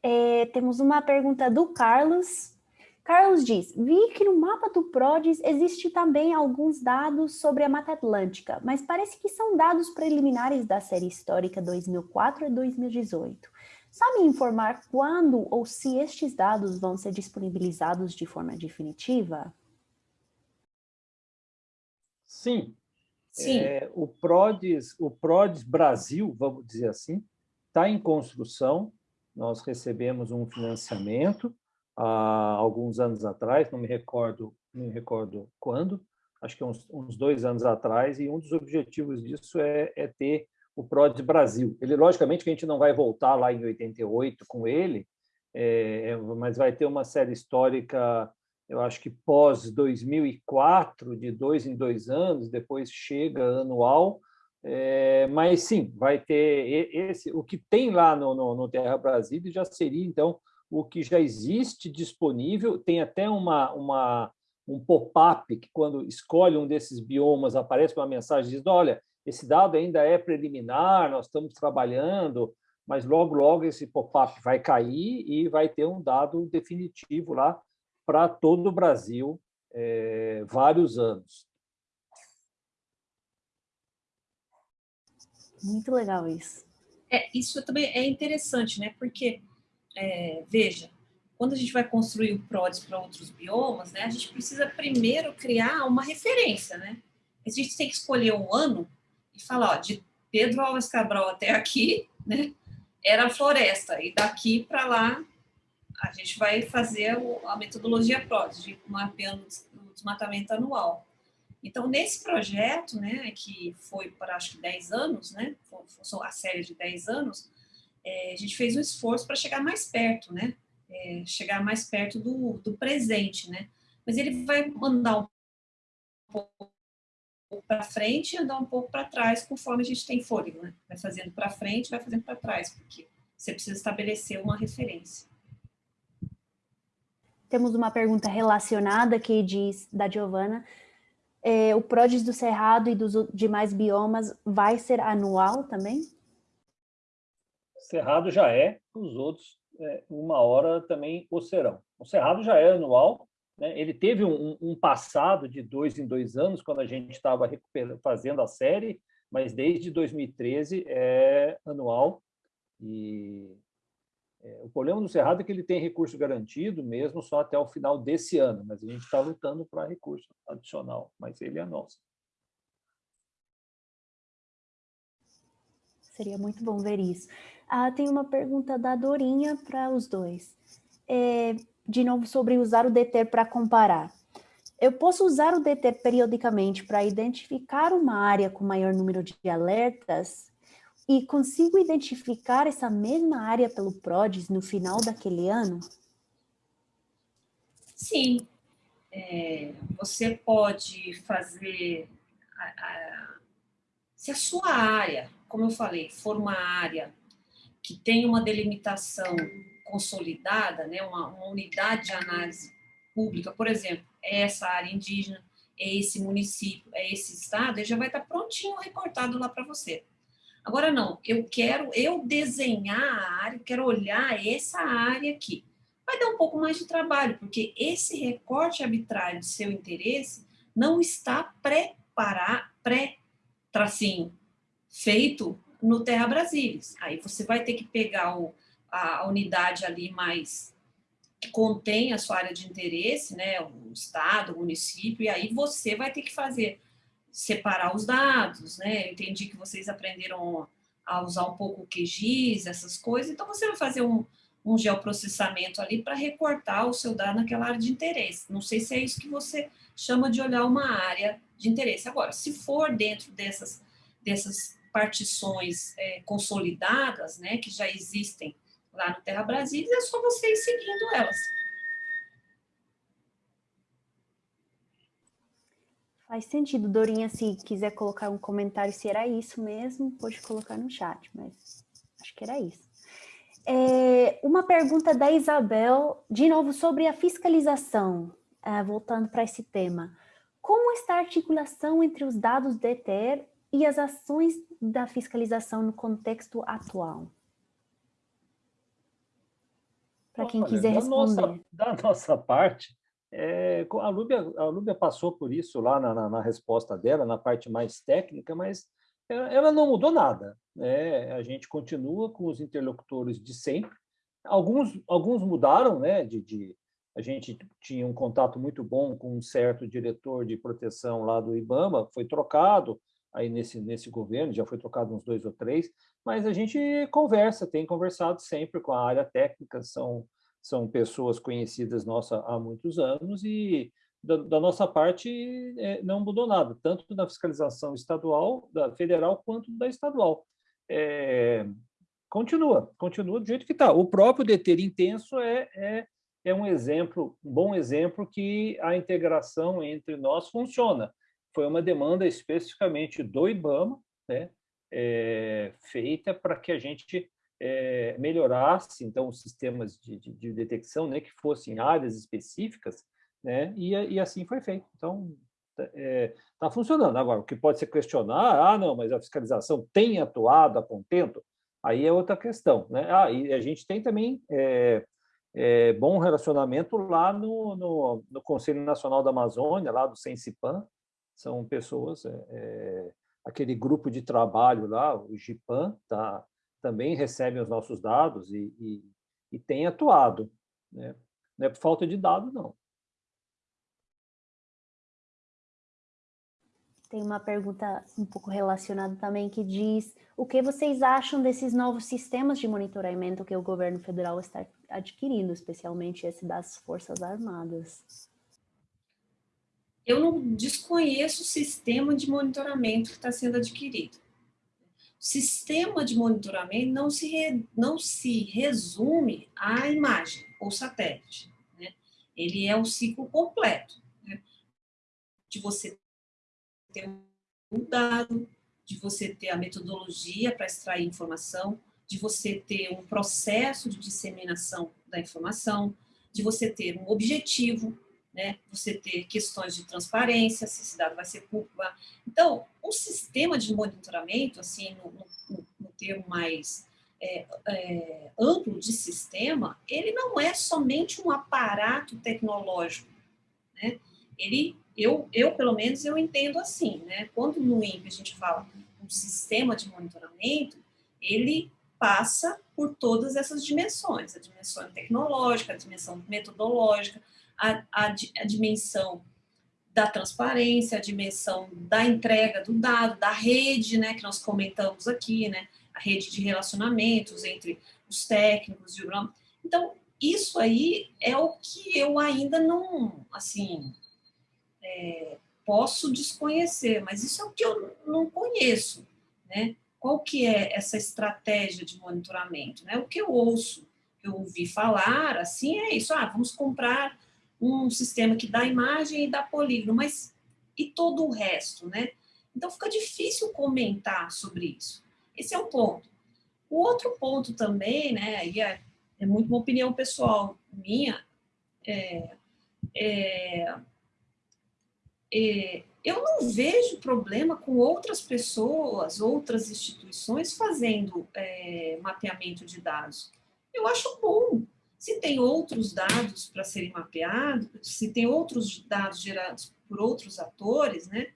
[SPEAKER 2] É, temos uma pergunta do Carlos. Carlos diz, vi que no mapa do PRODES existe também alguns dados sobre a Mata Atlântica, mas parece que são dados preliminares da série histórica 2004 a 2018. Sabe informar quando ou se estes dados vão ser disponibilizados de forma definitiva?
[SPEAKER 4] Sim. Sim. É, o, PRODES, o PRODES Brasil, vamos dizer assim, está em construção. Nós recebemos um financiamento há alguns anos atrás, não me recordo, não me recordo quando, acho que uns, uns dois anos atrás, e um dos objetivos disso é, é ter o PRODES Brasil. Ele, logicamente, que a gente não vai voltar lá em 88 com ele, é, é, mas vai ter uma série histórica, eu acho que pós-2004, de dois em dois anos, depois chega anual, é, mas sim, vai ter esse, o que tem lá no, no, no Terra Brasil já seria, então, o que já existe disponível, tem até uma, uma, um pop-up que, quando escolhe um desses biomas, aparece uma mensagem dizendo, olha, esse dado ainda é preliminar, nós estamos trabalhando, mas logo, logo esse pop-up vai cair e vai ter um dado definitivo lá para todo o Brasil, é, vários anos.
[SPEAKER 2] Muito legal isso.
[SPEAKER 3] É, isso também é interessante, né? Porque, é, veja, quando a gente vai construir o PRODES para outros biomas, né, a gente precisa primeiro criar uma referência, né? A gente tem que escolher um ano e falar, ó, de Pedro Alves Cabral até aqui, né, era floresta, e daqui para lá a gente vai fazer a metodologia PRODES, de mapeando o desmatamento anual. Então, nesse projeto, né, que foi para acho que 10 anos, né, a série de 10 anos, é, a gente fez um esforço para chegar mais perto, né, é, chegar mais perto do, do presente, né, mas ele vai mandar um pouco para frente e andar um pouco para trás, conforme a gente tem fôlego, né? Vai fazendo para frente, vai fazendo para trás, porque você precisa estabelecer uma referência.
[SPEAKER 2] Temos uma pergunta relacionada que diz, da Giovana, é, o PRODES do Cerrado e dos demais biomas vai ser anual também?
[SPEAKER 4] Cerrado já é, os outros, é, uma hora também o serão. O Cerrado já é anual, né? Ele teve um, um, passado de dois em dois anos, quando a gente estava fazendo a série, mas desde 2013 é anual. E é, o problema do Cerrado é que ele tem recurso garantido mesmo só até o final desse ano, mas a gente está lutando para recurso adicional, mas ele é nosso.
[SPEAKER 2] Seria muito bom ver isso. Ah, tem uma pergunta da Dorinha para os dois. É, de novo sobre usar o DTER para comparar. Eu posso usar o DTER periodicamente para identificar uma área com maior número de alertas e consigo identificar essa mesma área pelo PRODES no final daquele ano?
[SPEAKER 3] Sim, é, você pode fazer, a, a, se a sua área, como eu falei, for uma área que tem uma delimitação consolidada, né, uma, uma unidade de análise pública, por exemplo, é essa área indígena, é esse município, é esse estado, ele já vai estar prontinho recortado lá para você. Agora não, eu quero eu desenhar a área, quero olhar essa área aqui. Vai dar um pouco mais de trabalho, porque esse recorte arbitrário de seu interesse não está preparado, pré-tracinho, feito no Terra Brasilis. Aí você vai ter que pegar o, a, unidade ali mais que contém a sua área de interesse, né, o estado, o município, e aí você vai ter que fazer separar os dados, né? Eu entendi que vocês aprenderam a usar um pouco o QGIS, essas coisas, então você vai fazer um, um geoprocessamento ali para recortar o seu dado naquela área de interesse. Não sei se é isso que você chama de olhar uma área de interesse. Agora, se for dentro dessas, dessas partições é, consolidadas, né, que já existem lá no Terra Brasília, é só você ir seguindo elas.
[SPEAKER 2] Faz sentido, Dorinha, se quiser colocar um comentário se era isso mesmo, pode colocar no chat, mas acho que era isso. É, uma pergunta da Isabel, de novo, sobre a fiscalização, é, voltando para esse tema. Como está a articulação entre os dados do ETER e as ações da fiscalização no contexto atual? Para quem Olha, quiser responder.
[SPEAKER 4] Da nossa, (laughs) da nossa parte, é, a, Lúbia, a Lúbia passou por isso lá na, na, na, resposta dela, na parte mais técnica, mas ela, ela não mudou nada. Né? A gente continua com os interlocutores de sempre. Alguns, alguns mudaram, né? de, de a gente tinha um contato muito bom com um certo diretor de proteção lá do IBAMA, foi trocado aí nesse, nesse governo, já foi trocado uns dois ou três, mas a gente conversa, tem conversado sempre com a área técnica, são são pessoas conhecidas nossa há muitos anos e da, da nossa parte é, não mudou nada, tanto da fiscalização estadual, da federal, quanto da estadual. É, continua, continua do jeito que está. O próprio deter intenso é, é, é um exemplo, um bom exemplo que a integração entre nós funciona. Foi uma demanda especificamente do IBAMA, né, é, feita para que a gente é, melhorasse então os sistemas de, de, de, detecção, né, que fossem áreas específicas, né, e, e assim foi feito. Então está é, tá funcionando. Agora, o que pode ser questionar, ah, não, mas a fiscalização tem atuado a contento, aí é outra questão, né? Ah, e a gente tem também é, é, bom relacionamento lá no, no, no, Conselho Nacional da Amazônia, lá do Sensipan, são pessoas, é, aquele grupo de trabalho lá, o GIPAN, tá, também recebem os nossos dados e, e, e têm atuado. Né? Não é por falta de dados, não.
[SPEAKER 2] Tem uma pergunta um pouco relacionada também que diz o que vocês acham desses novos sistemas de monitoramento que o governo federal está adquirindo, especialmente esse das Forças Armadas?
[SPEAKER 3] Eu não desconheço o sistema de monitoramento que está sendo adquirido sistema de monitoramento não se, re, não se resume à imagem ou satélite. Né? Ele é o ciclo completo né? de você ter um dado, de você ter a metodologia para extrair informação, de você ter um processo de disseminação da informação, de você ter um objetivo, né? Você ter questões de transparência, se esse dado vai ser público. Então, o sistema de monitoramento, assim, no, no, no termo mais é, é, amplo de sistema, ele não é somente um aparato tecnológico, né? Ele, eu, eu pelo menos, eu entendo assim, né? Quando no INPE a gente fala um sistema de monitoramento, ele passa por todas essas dimensões, a dimensão tecnológica, a dimensão metodológica, a, a, a dimensão da transparência, a dimensão da entrega do dado, da rede, né, que nós comentamos aqui, né, a rede de relacionamentos entre os técnicos e o Então, isso aí é o que eu ainda não, assim, é, posso desconhecer, mas isso é o que eu não conheço, né? Qual que é essa estratégia de monitoramento, né? O que eu ouço, eu ouvi falar, assim, é isso, ah, vamos comprar um sistema que dá imagem e dá polígono, mas e todo o resto, né? Então fica difícil comentar sobre isso. Esse é um ponto. O outro ponto também, né, e é, é muito uma opinião pessoal minha, é, é, é, eu não vejo problema com outras pessoas, outras instituições fazendo é, mapeamento de dados. Eu acho bom. Se tem outros dados para serem mapeados, se tem outros dados gerados por outros atores, né,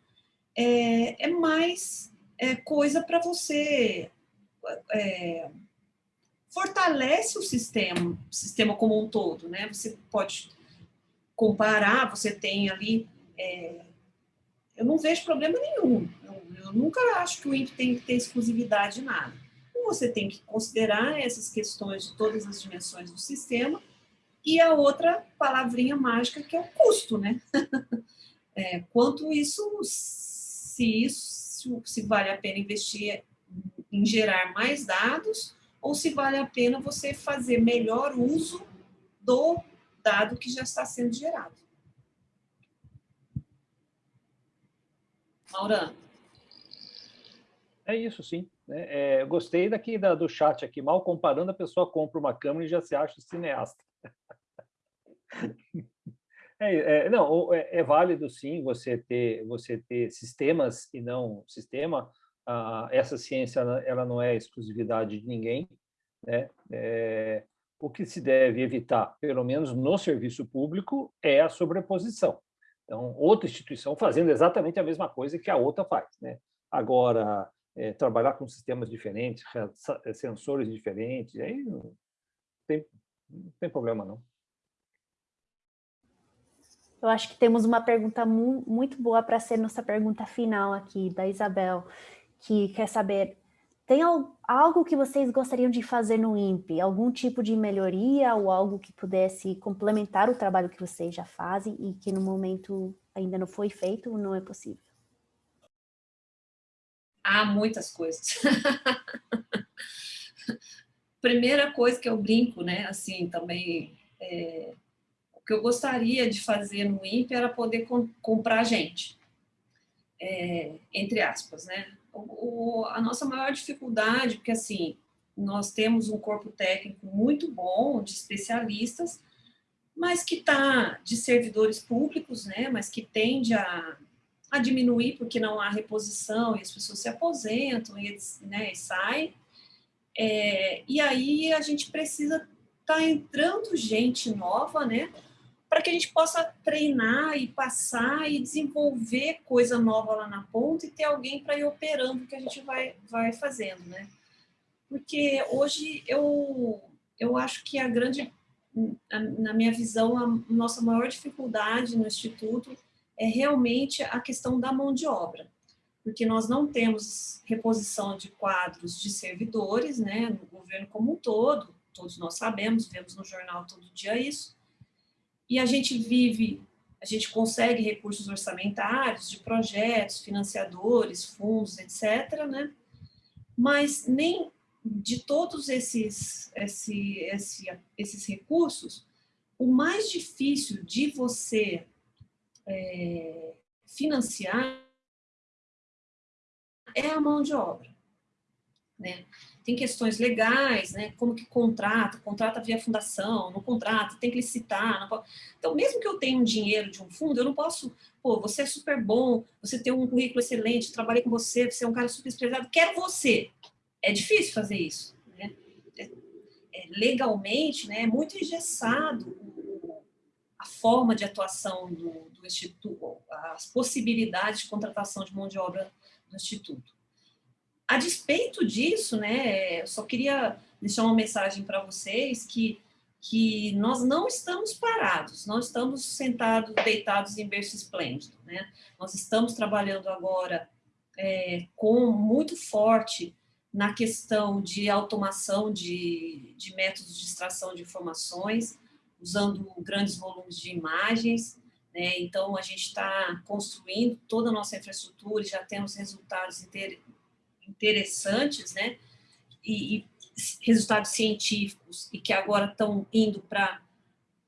[SPEAKER 3] é, é mais é, coisa para você é, fortalece o sistema, o sistema como um todo, né? Você pode comparar, você tem ali, é, eu não vejo problema nenhum. Eu, eu, nunca acho que o INPE tem que ter exclusividade de nada. Você tem que considerar essas questões de todas as dimensões do sistema e a outra palavrinha mágica que é o custo, né? (laughs) é, quanto isso, se isso, se vale a pena investir em gerar mais dados ou se vale a pena você fazer melhor uso do dado que já está sendo gerado. Maurano.
[SPEAKER 4] É isso, sim. É, é, gostei daqui da, do chat aqui. Mal comparando, a pessoa compra uma câmera e já se acha cineasta. (laughs) É, é, não, é, é, válido sim você ter você ter sistemas e não sistema. Ah, essa ciência ela não é exclusividade de ninguém, né? É, o que se deve evitar, pelo menos no serviço público, é a sobreposição. Então, outra instituição fazendo exatamente a mesma coisa que a outra faz. Né? Agora, é, trabalhar com sistemas diferentes, sensores diferentes, aí não tem, não tem problema, não.
[SPEAKER 2] Eu acho que temos uma pergunta mu muito boa para ser nossa pergunta final aqui, da Isabel, que quer saber, tem algo que vocês gostariam de fazer no INPE? Algum tipo de melhoria ou algo que pudesse complementar o trabalho que vocês já fazem e que no momento ainda não foi feito ou não é possível?
[SPEAKER 3] Há muitas coisas. (laughs) Primeira coisa que eu brinco, né, assim, também... É que eu gostaria de fazer no INPE era poder com, comprar gente, é, entre aspas, né? O, o, a nossa maior dificuldade, porque assim, nós temos um corpo técnico muito bom, de especialistas, mas que está de servidores públicos, né? Mas que tende a, a diminuir porque não há reposição e as pessoas se aposentam e, né, e saem. É, e aí a gente precisa tá entrando gente nova, né? para que a gente possa treinar e passar e desenvolver coisa nova lá na ponta e ter alguém para ir operando o que a gente vai, vai fazendo, né? Porque hoje eu, eu acho que a grande, na minha visão, a nossa maior dificuldade no Instituto é realmente a questão da mão de obra, porque nós não temos reposição de quadros de servidores, né, no governo como um todo, todos nós sabemos, vemos no jornal todo dia isso, e a gente vive, a gente consegue recursos orçamentários de projetos, financiadores, fundos, etc., né? mas nem de todos esses, esse, esse, esses recursos, o mais difícil de você é, financiar é a mão de obra. Né? tem questões legais, né? Como que contrata, contrata via fundação, não contrata, tem que licitar. Pode... Então, mesmo que eu tenha um dinheiro de um fundo, eu não posso, pô, você é super bom, você tem um currículo excelente, trabalhei com você, você é um cara super especializado, quero você. É difícil fazer isso, né? É, é, legalmente, né? É muito engessado a forma de atuação do, do Instituto, as possibilidades de contratação de mão de obra do Instituto. A despeito disso, né, eu só queria deixar uma mensagem para vocês que, que nós não estamos parados, não estamos sentados, deitados em berço esplêndido, né? Nós estamos trabalhando agora é, com muito forte na questão de automação de, de métodos de extração de informações, usando grandes volumes de imagens, né? Então, a gente está construindo toda a nossa infraestrutura e já temos resultados interessantes, né? E, e, resultados científicos e que agora estão indo para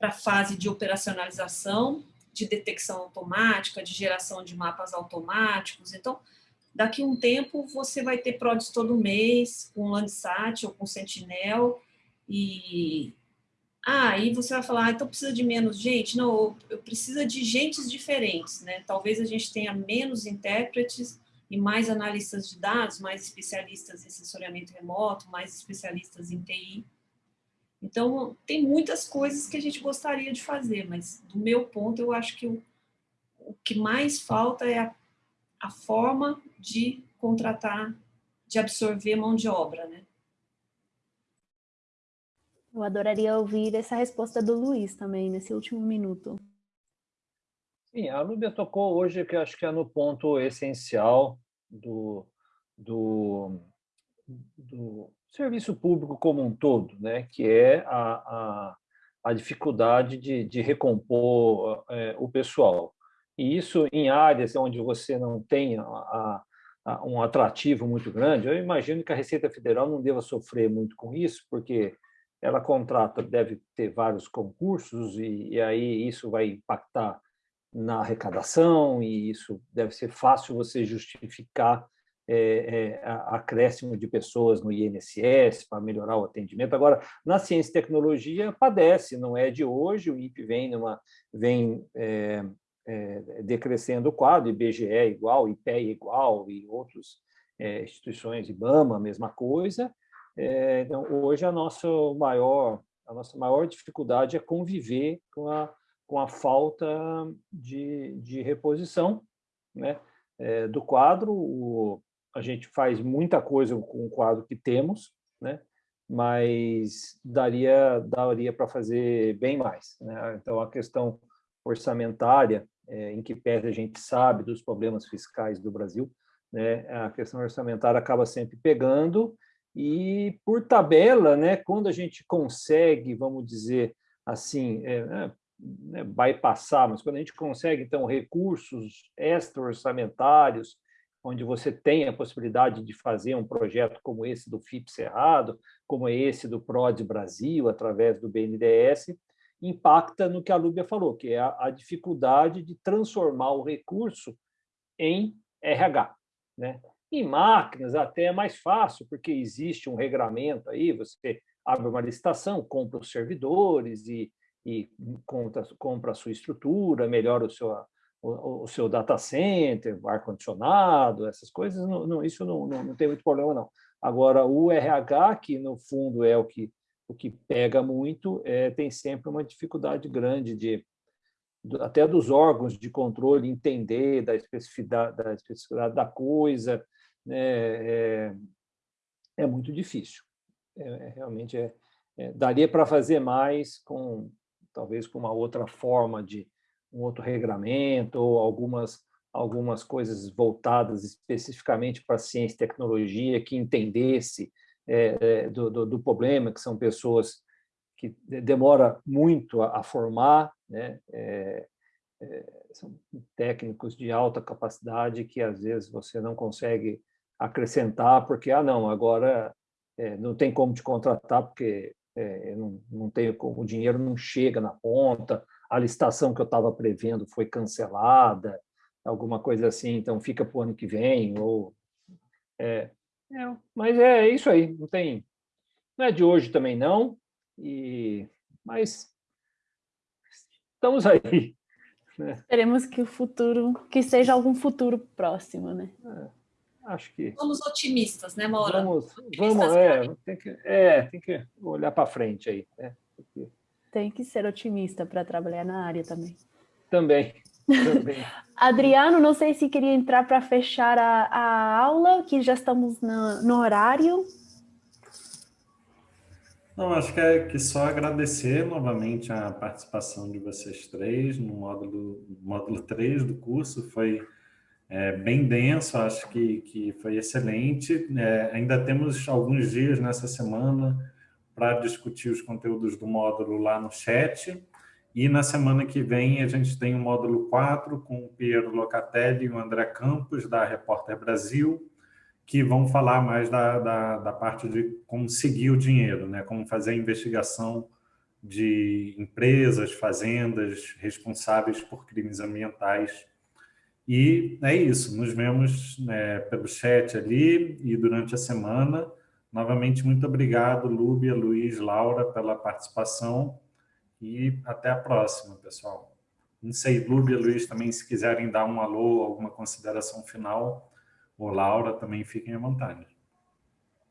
[SPEAKER 3] para a fase de operacionalização, de detecção automática, de geração de mapas automáticos. Então, daqui a um tempo, você vai ter PRODES todo mês, com Landsat ou com Sentinel, e ah, aí você vai falar, ah, então precisa de menos gente? Não, eu preciso de gentes diferentes, né? Talvez a gente tenha menos intérpretes e mais analistas de dados, mais especialistas em sensoriamento remoto, mais especialistas em TI. Então, tem muitas coisas que a gente gostaria de fazer, mas do meu ponto, eu acho que o, o que mais falta é a, a forma de contratar, de absorver mão de obra, né?
[SPEAKER 2] Eu adoraria ouvir essa resposta do Luiz também, nesse último minuto.
[SPEAKER 4] Sim, a Lúbia tocou hoje, que acho que é no ponto essencial do, do, do serviço público como um todo, né? que é a, a, a dificuldade de, de recompor é, o pessoal. E isso em áreas onde você não tem a, a, um atrativo muito grande, eu imagino que a Receita Federal não deva sofrer muito com isso, porque ela contrata, deve ter vários concursos, e, e aí isso vai impactar na arrecadação, e isso deve ser fácil você justificar é, é, acréscimo de pessoas no INSS para melhorar o atendimento. Agora, na ciência e tecnologia, padece, não é de hoje, o INPE vem, numa, vem é, é, decrescendo o quadro, IBGE é igual, IPE igual, e outras é, instituições, IBAMA, mesma coisa, é, então, hoje a nossa maior a nossa maior dificuldade é conviver com a com a falta de, de reposição, né, é, do quadro. O, a gente faz muita coisa com o quadro que temos, né, mas daria daria para fazer bem mais. Né? Então a questão orçamentária, é, em que pese a gente sabe dos problemas fiscais do Brasil, né, a questão orçamentária acaba sempre pegando e, por tabela, né, quando a gente consegue, vamos dizer assim, é, né, né, bypassar, mas quando a gente consegue, então, recursos extra-orçamentários, onde você tem a possibilidade de fazer um projeto como esse do FIP Cerrado, como esse do PROD Brasil, através do BNDES, impacta no que a Lúbia falou, que é a dificuldade de transformar o recurso em RH. Né? Em máquinas até é mais fácil, porque existe um regramento aí, você abre uma licitação, compra os servidores e, e compra, compra a sua estrutura, melhora o seu, o, o seu data center, ar-condicionado, essas coisas, não, não, isso não, não, não tem muito problema, não. Agora, o RH, que no fundo é o que, o que pega muito, é, tem sempre uma dificuldade grande de, até dos órgãos de controle entender da especificidade da, especificidade da coisa, né, é, é muito difícil. É, é realmente é, é daria para fazer mais com talvez com uma outra forma de um outro regramento ou algumas algumas coisas voltadas especificamente para ciência e tecnologia que entendesse é, é, do, do, do, problema, que são pessoas que demora muito a, a formar, né? É, são técnicos de alta capacidade que às vezes você não consegue acrescentar, porque, ah, não, agora é, não tem como te contratar, porque é, não, não tenho como, o dinheiro não chega na ponta, a licitação que eu estava prevendo foi cancelada, alguma coisa assim, então fica para o ano que vem, ou... É, é, mas é isso aí, não tem... Não é de hoje também, não, e, mas estamos aí. (laughs)
[SPEAKER 2] Né? Esperemos que o futuro, que seja algum futuro próximo, né?
[SPEAKER 4] É. Acho que...
[SPEAKER 3] Somos otimistas, né, Maura?
[SPEAKER 4] Vamos, vamos é, tem que, é, tem que olhar para frente aí. Né?
[SPEAKER 2] Tem que ser otimista para trabalhar na área também.
[SPEAKER 4] Também. também. (laughs)
[SPEAKER 2] Adriano, não sei se queria entrar para fechar a, a, aula, que já estamos no, no horário.
[SPEAKER 1] Não, acho que é que só agradecer novamente a participação de vocês três no módulo, módulo 3 do curso. Foi é, bem denso, acho que, que foi excelente. É, ainda temos alguns dias nessa semana para discutir os conteúdos do módulo lá no chat. E na semana que vem a gente tem o módulo 4 com o Piero Locatelli e o André Campos, da Repórter Brasil, que vão falar mais da, da, da parte de como seguir o dinheiro, né? como fazer a investigação de empresas, fazendas responsáveis por crimes ambientais. E é isso, nos vemos né, pelo chat ali e durante a semana. Novamente, muito obrigado, Lúbia, Luiz, Laura, pela participação e até a próxima, pessoal. Não sei, Lúbia, Luiz, também, se quiserem dar um alô, alguma consideração final, ou Laura, também fiquem à vontade.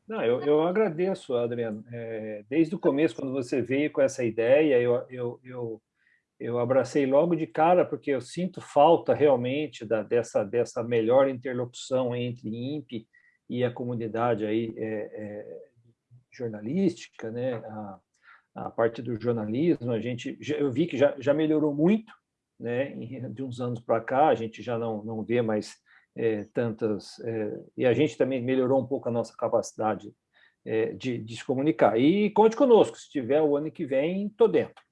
[SPEAKER 4] Não, eu, eu agradeço, Adriano. É, desde o começo, quando você veio com essa ideia, eu, eu, eu, eu abracei logo de cara, porque eu sinto falta realmente da, dessa, dessa melhor interlocução entre INPE e a comunidade aí, é, é, jornalística, né? a, a parte do jornalismo, a gente, eu vi que já, já melhorou muito, né? de uns anos para cá, a gente já não, não vê mais é, tantas... É, e a gente também melhorou um pouco a nossa capacidade é, de, de se comunicar. E conte conosco, se tiver o ano que vem, estou dentro.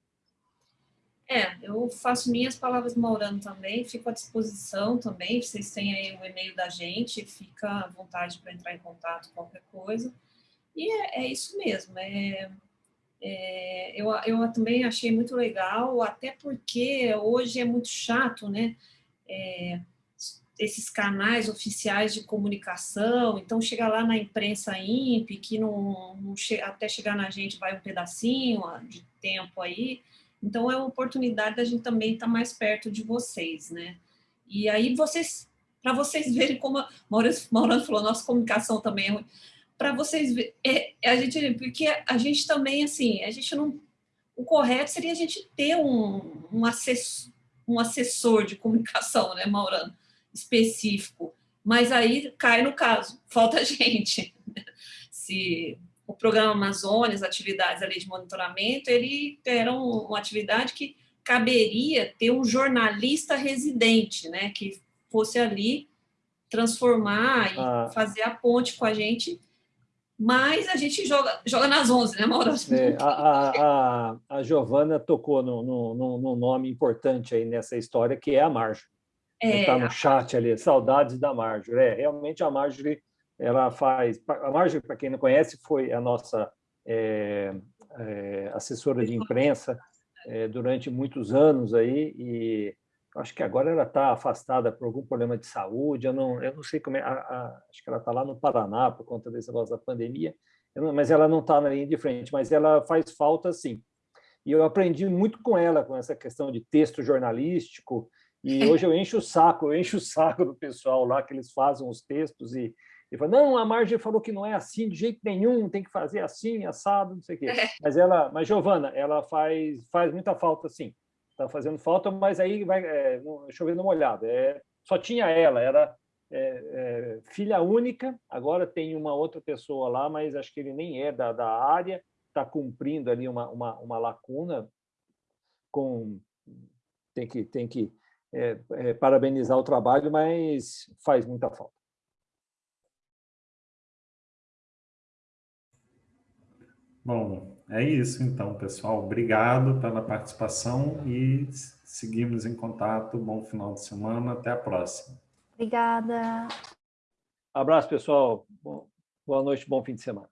[SPEAKER 3] É, eu faço minhas palavras do Maurano também, fico à disposição também, vocês têm aí o e-mail da gente, fica à vontade para entrar em contato, qualquer coisa. E é, é isso mesmo, é, é, eu, eu também achei muito legal, até porque hoje é muito chato, né, é, esses canais oficiais de comunicação, então chega lá na imprensa INPE, que não, não che até chegar na gente vai um pedacinho de tempo aí, então, é uma oportunidade da gente também estar mais perto de vocês, né? E aí, vocês, para vocês verem como a Maurano falou, nossa comunicação também é ruim, para vocês verem, é, é, a gente, porque a gente também, assim, a gente não, o correto seria a gente ter um, um, assessor, um assessor de comunicação, né, Maurano, específico, mas aí cai no caso, falta (laughs) gente. Se o programa Amazônia, as atividades ali de monitoramento, ele era uma atividade que caberia ter um jornalista residente, né, que fosse ali transformar e ah. fazer a ponte com a gente, mas a gente joga, joga nas 11, né, Mauro?
[SPEAKER 4] É, a, a, a, Giovana tocou no, no, no, nome importante aí nessa história, que é a Marjorie. Está é, no chat ali, saudades da Marjorie. É, realmente a Marjorie ela faz... A Marjorie, para quem não conhece, foi a nossa é, é, assessora de imprensa é, durante muitos anos aí e acho que agora ela está afastada por algum problema de saúde, eu não, eu não sei como é, a, a, acho que ela está lá no Paraná por conta desse negócio da pandemia, não, mas ela não está na linha de frente, mas ela faz falta sim. E eu aprendi muito com ela, com essa questão de texto jornalístico, e (laughs) hoje eu encho o saco, eu encho o saco do pessoal lá, que eles fazem os textos e ele falou, não, a Marge falou que não é assim de jeito nenhum, tem que fazer assim, assado, não sei o quê. É. Mas ela, mas Giovana, ela faz, faz muita falta, sim. Está fazendo falta, mas aí vai é, chovendo molhado. É, só tinha ela, era é, é, filha única, agora tem uma outra pessoa lá, mas acho que ele nem é da, da área, está cumprindo ali uma, uma, uma lacuna com tem que tem que é, é, parabenizar o trabalho, mas faz muita falta.
[SPEAKER 1] Bom, é isso então, pessoal. Obrigado pela participação e seguimos em contato. Bom final de semana. Até a próxima.
[SPEAKER 2] Obrigada.
[SPEAKER 4] Abraço, pessoal. Boa noite, bom fim de semana.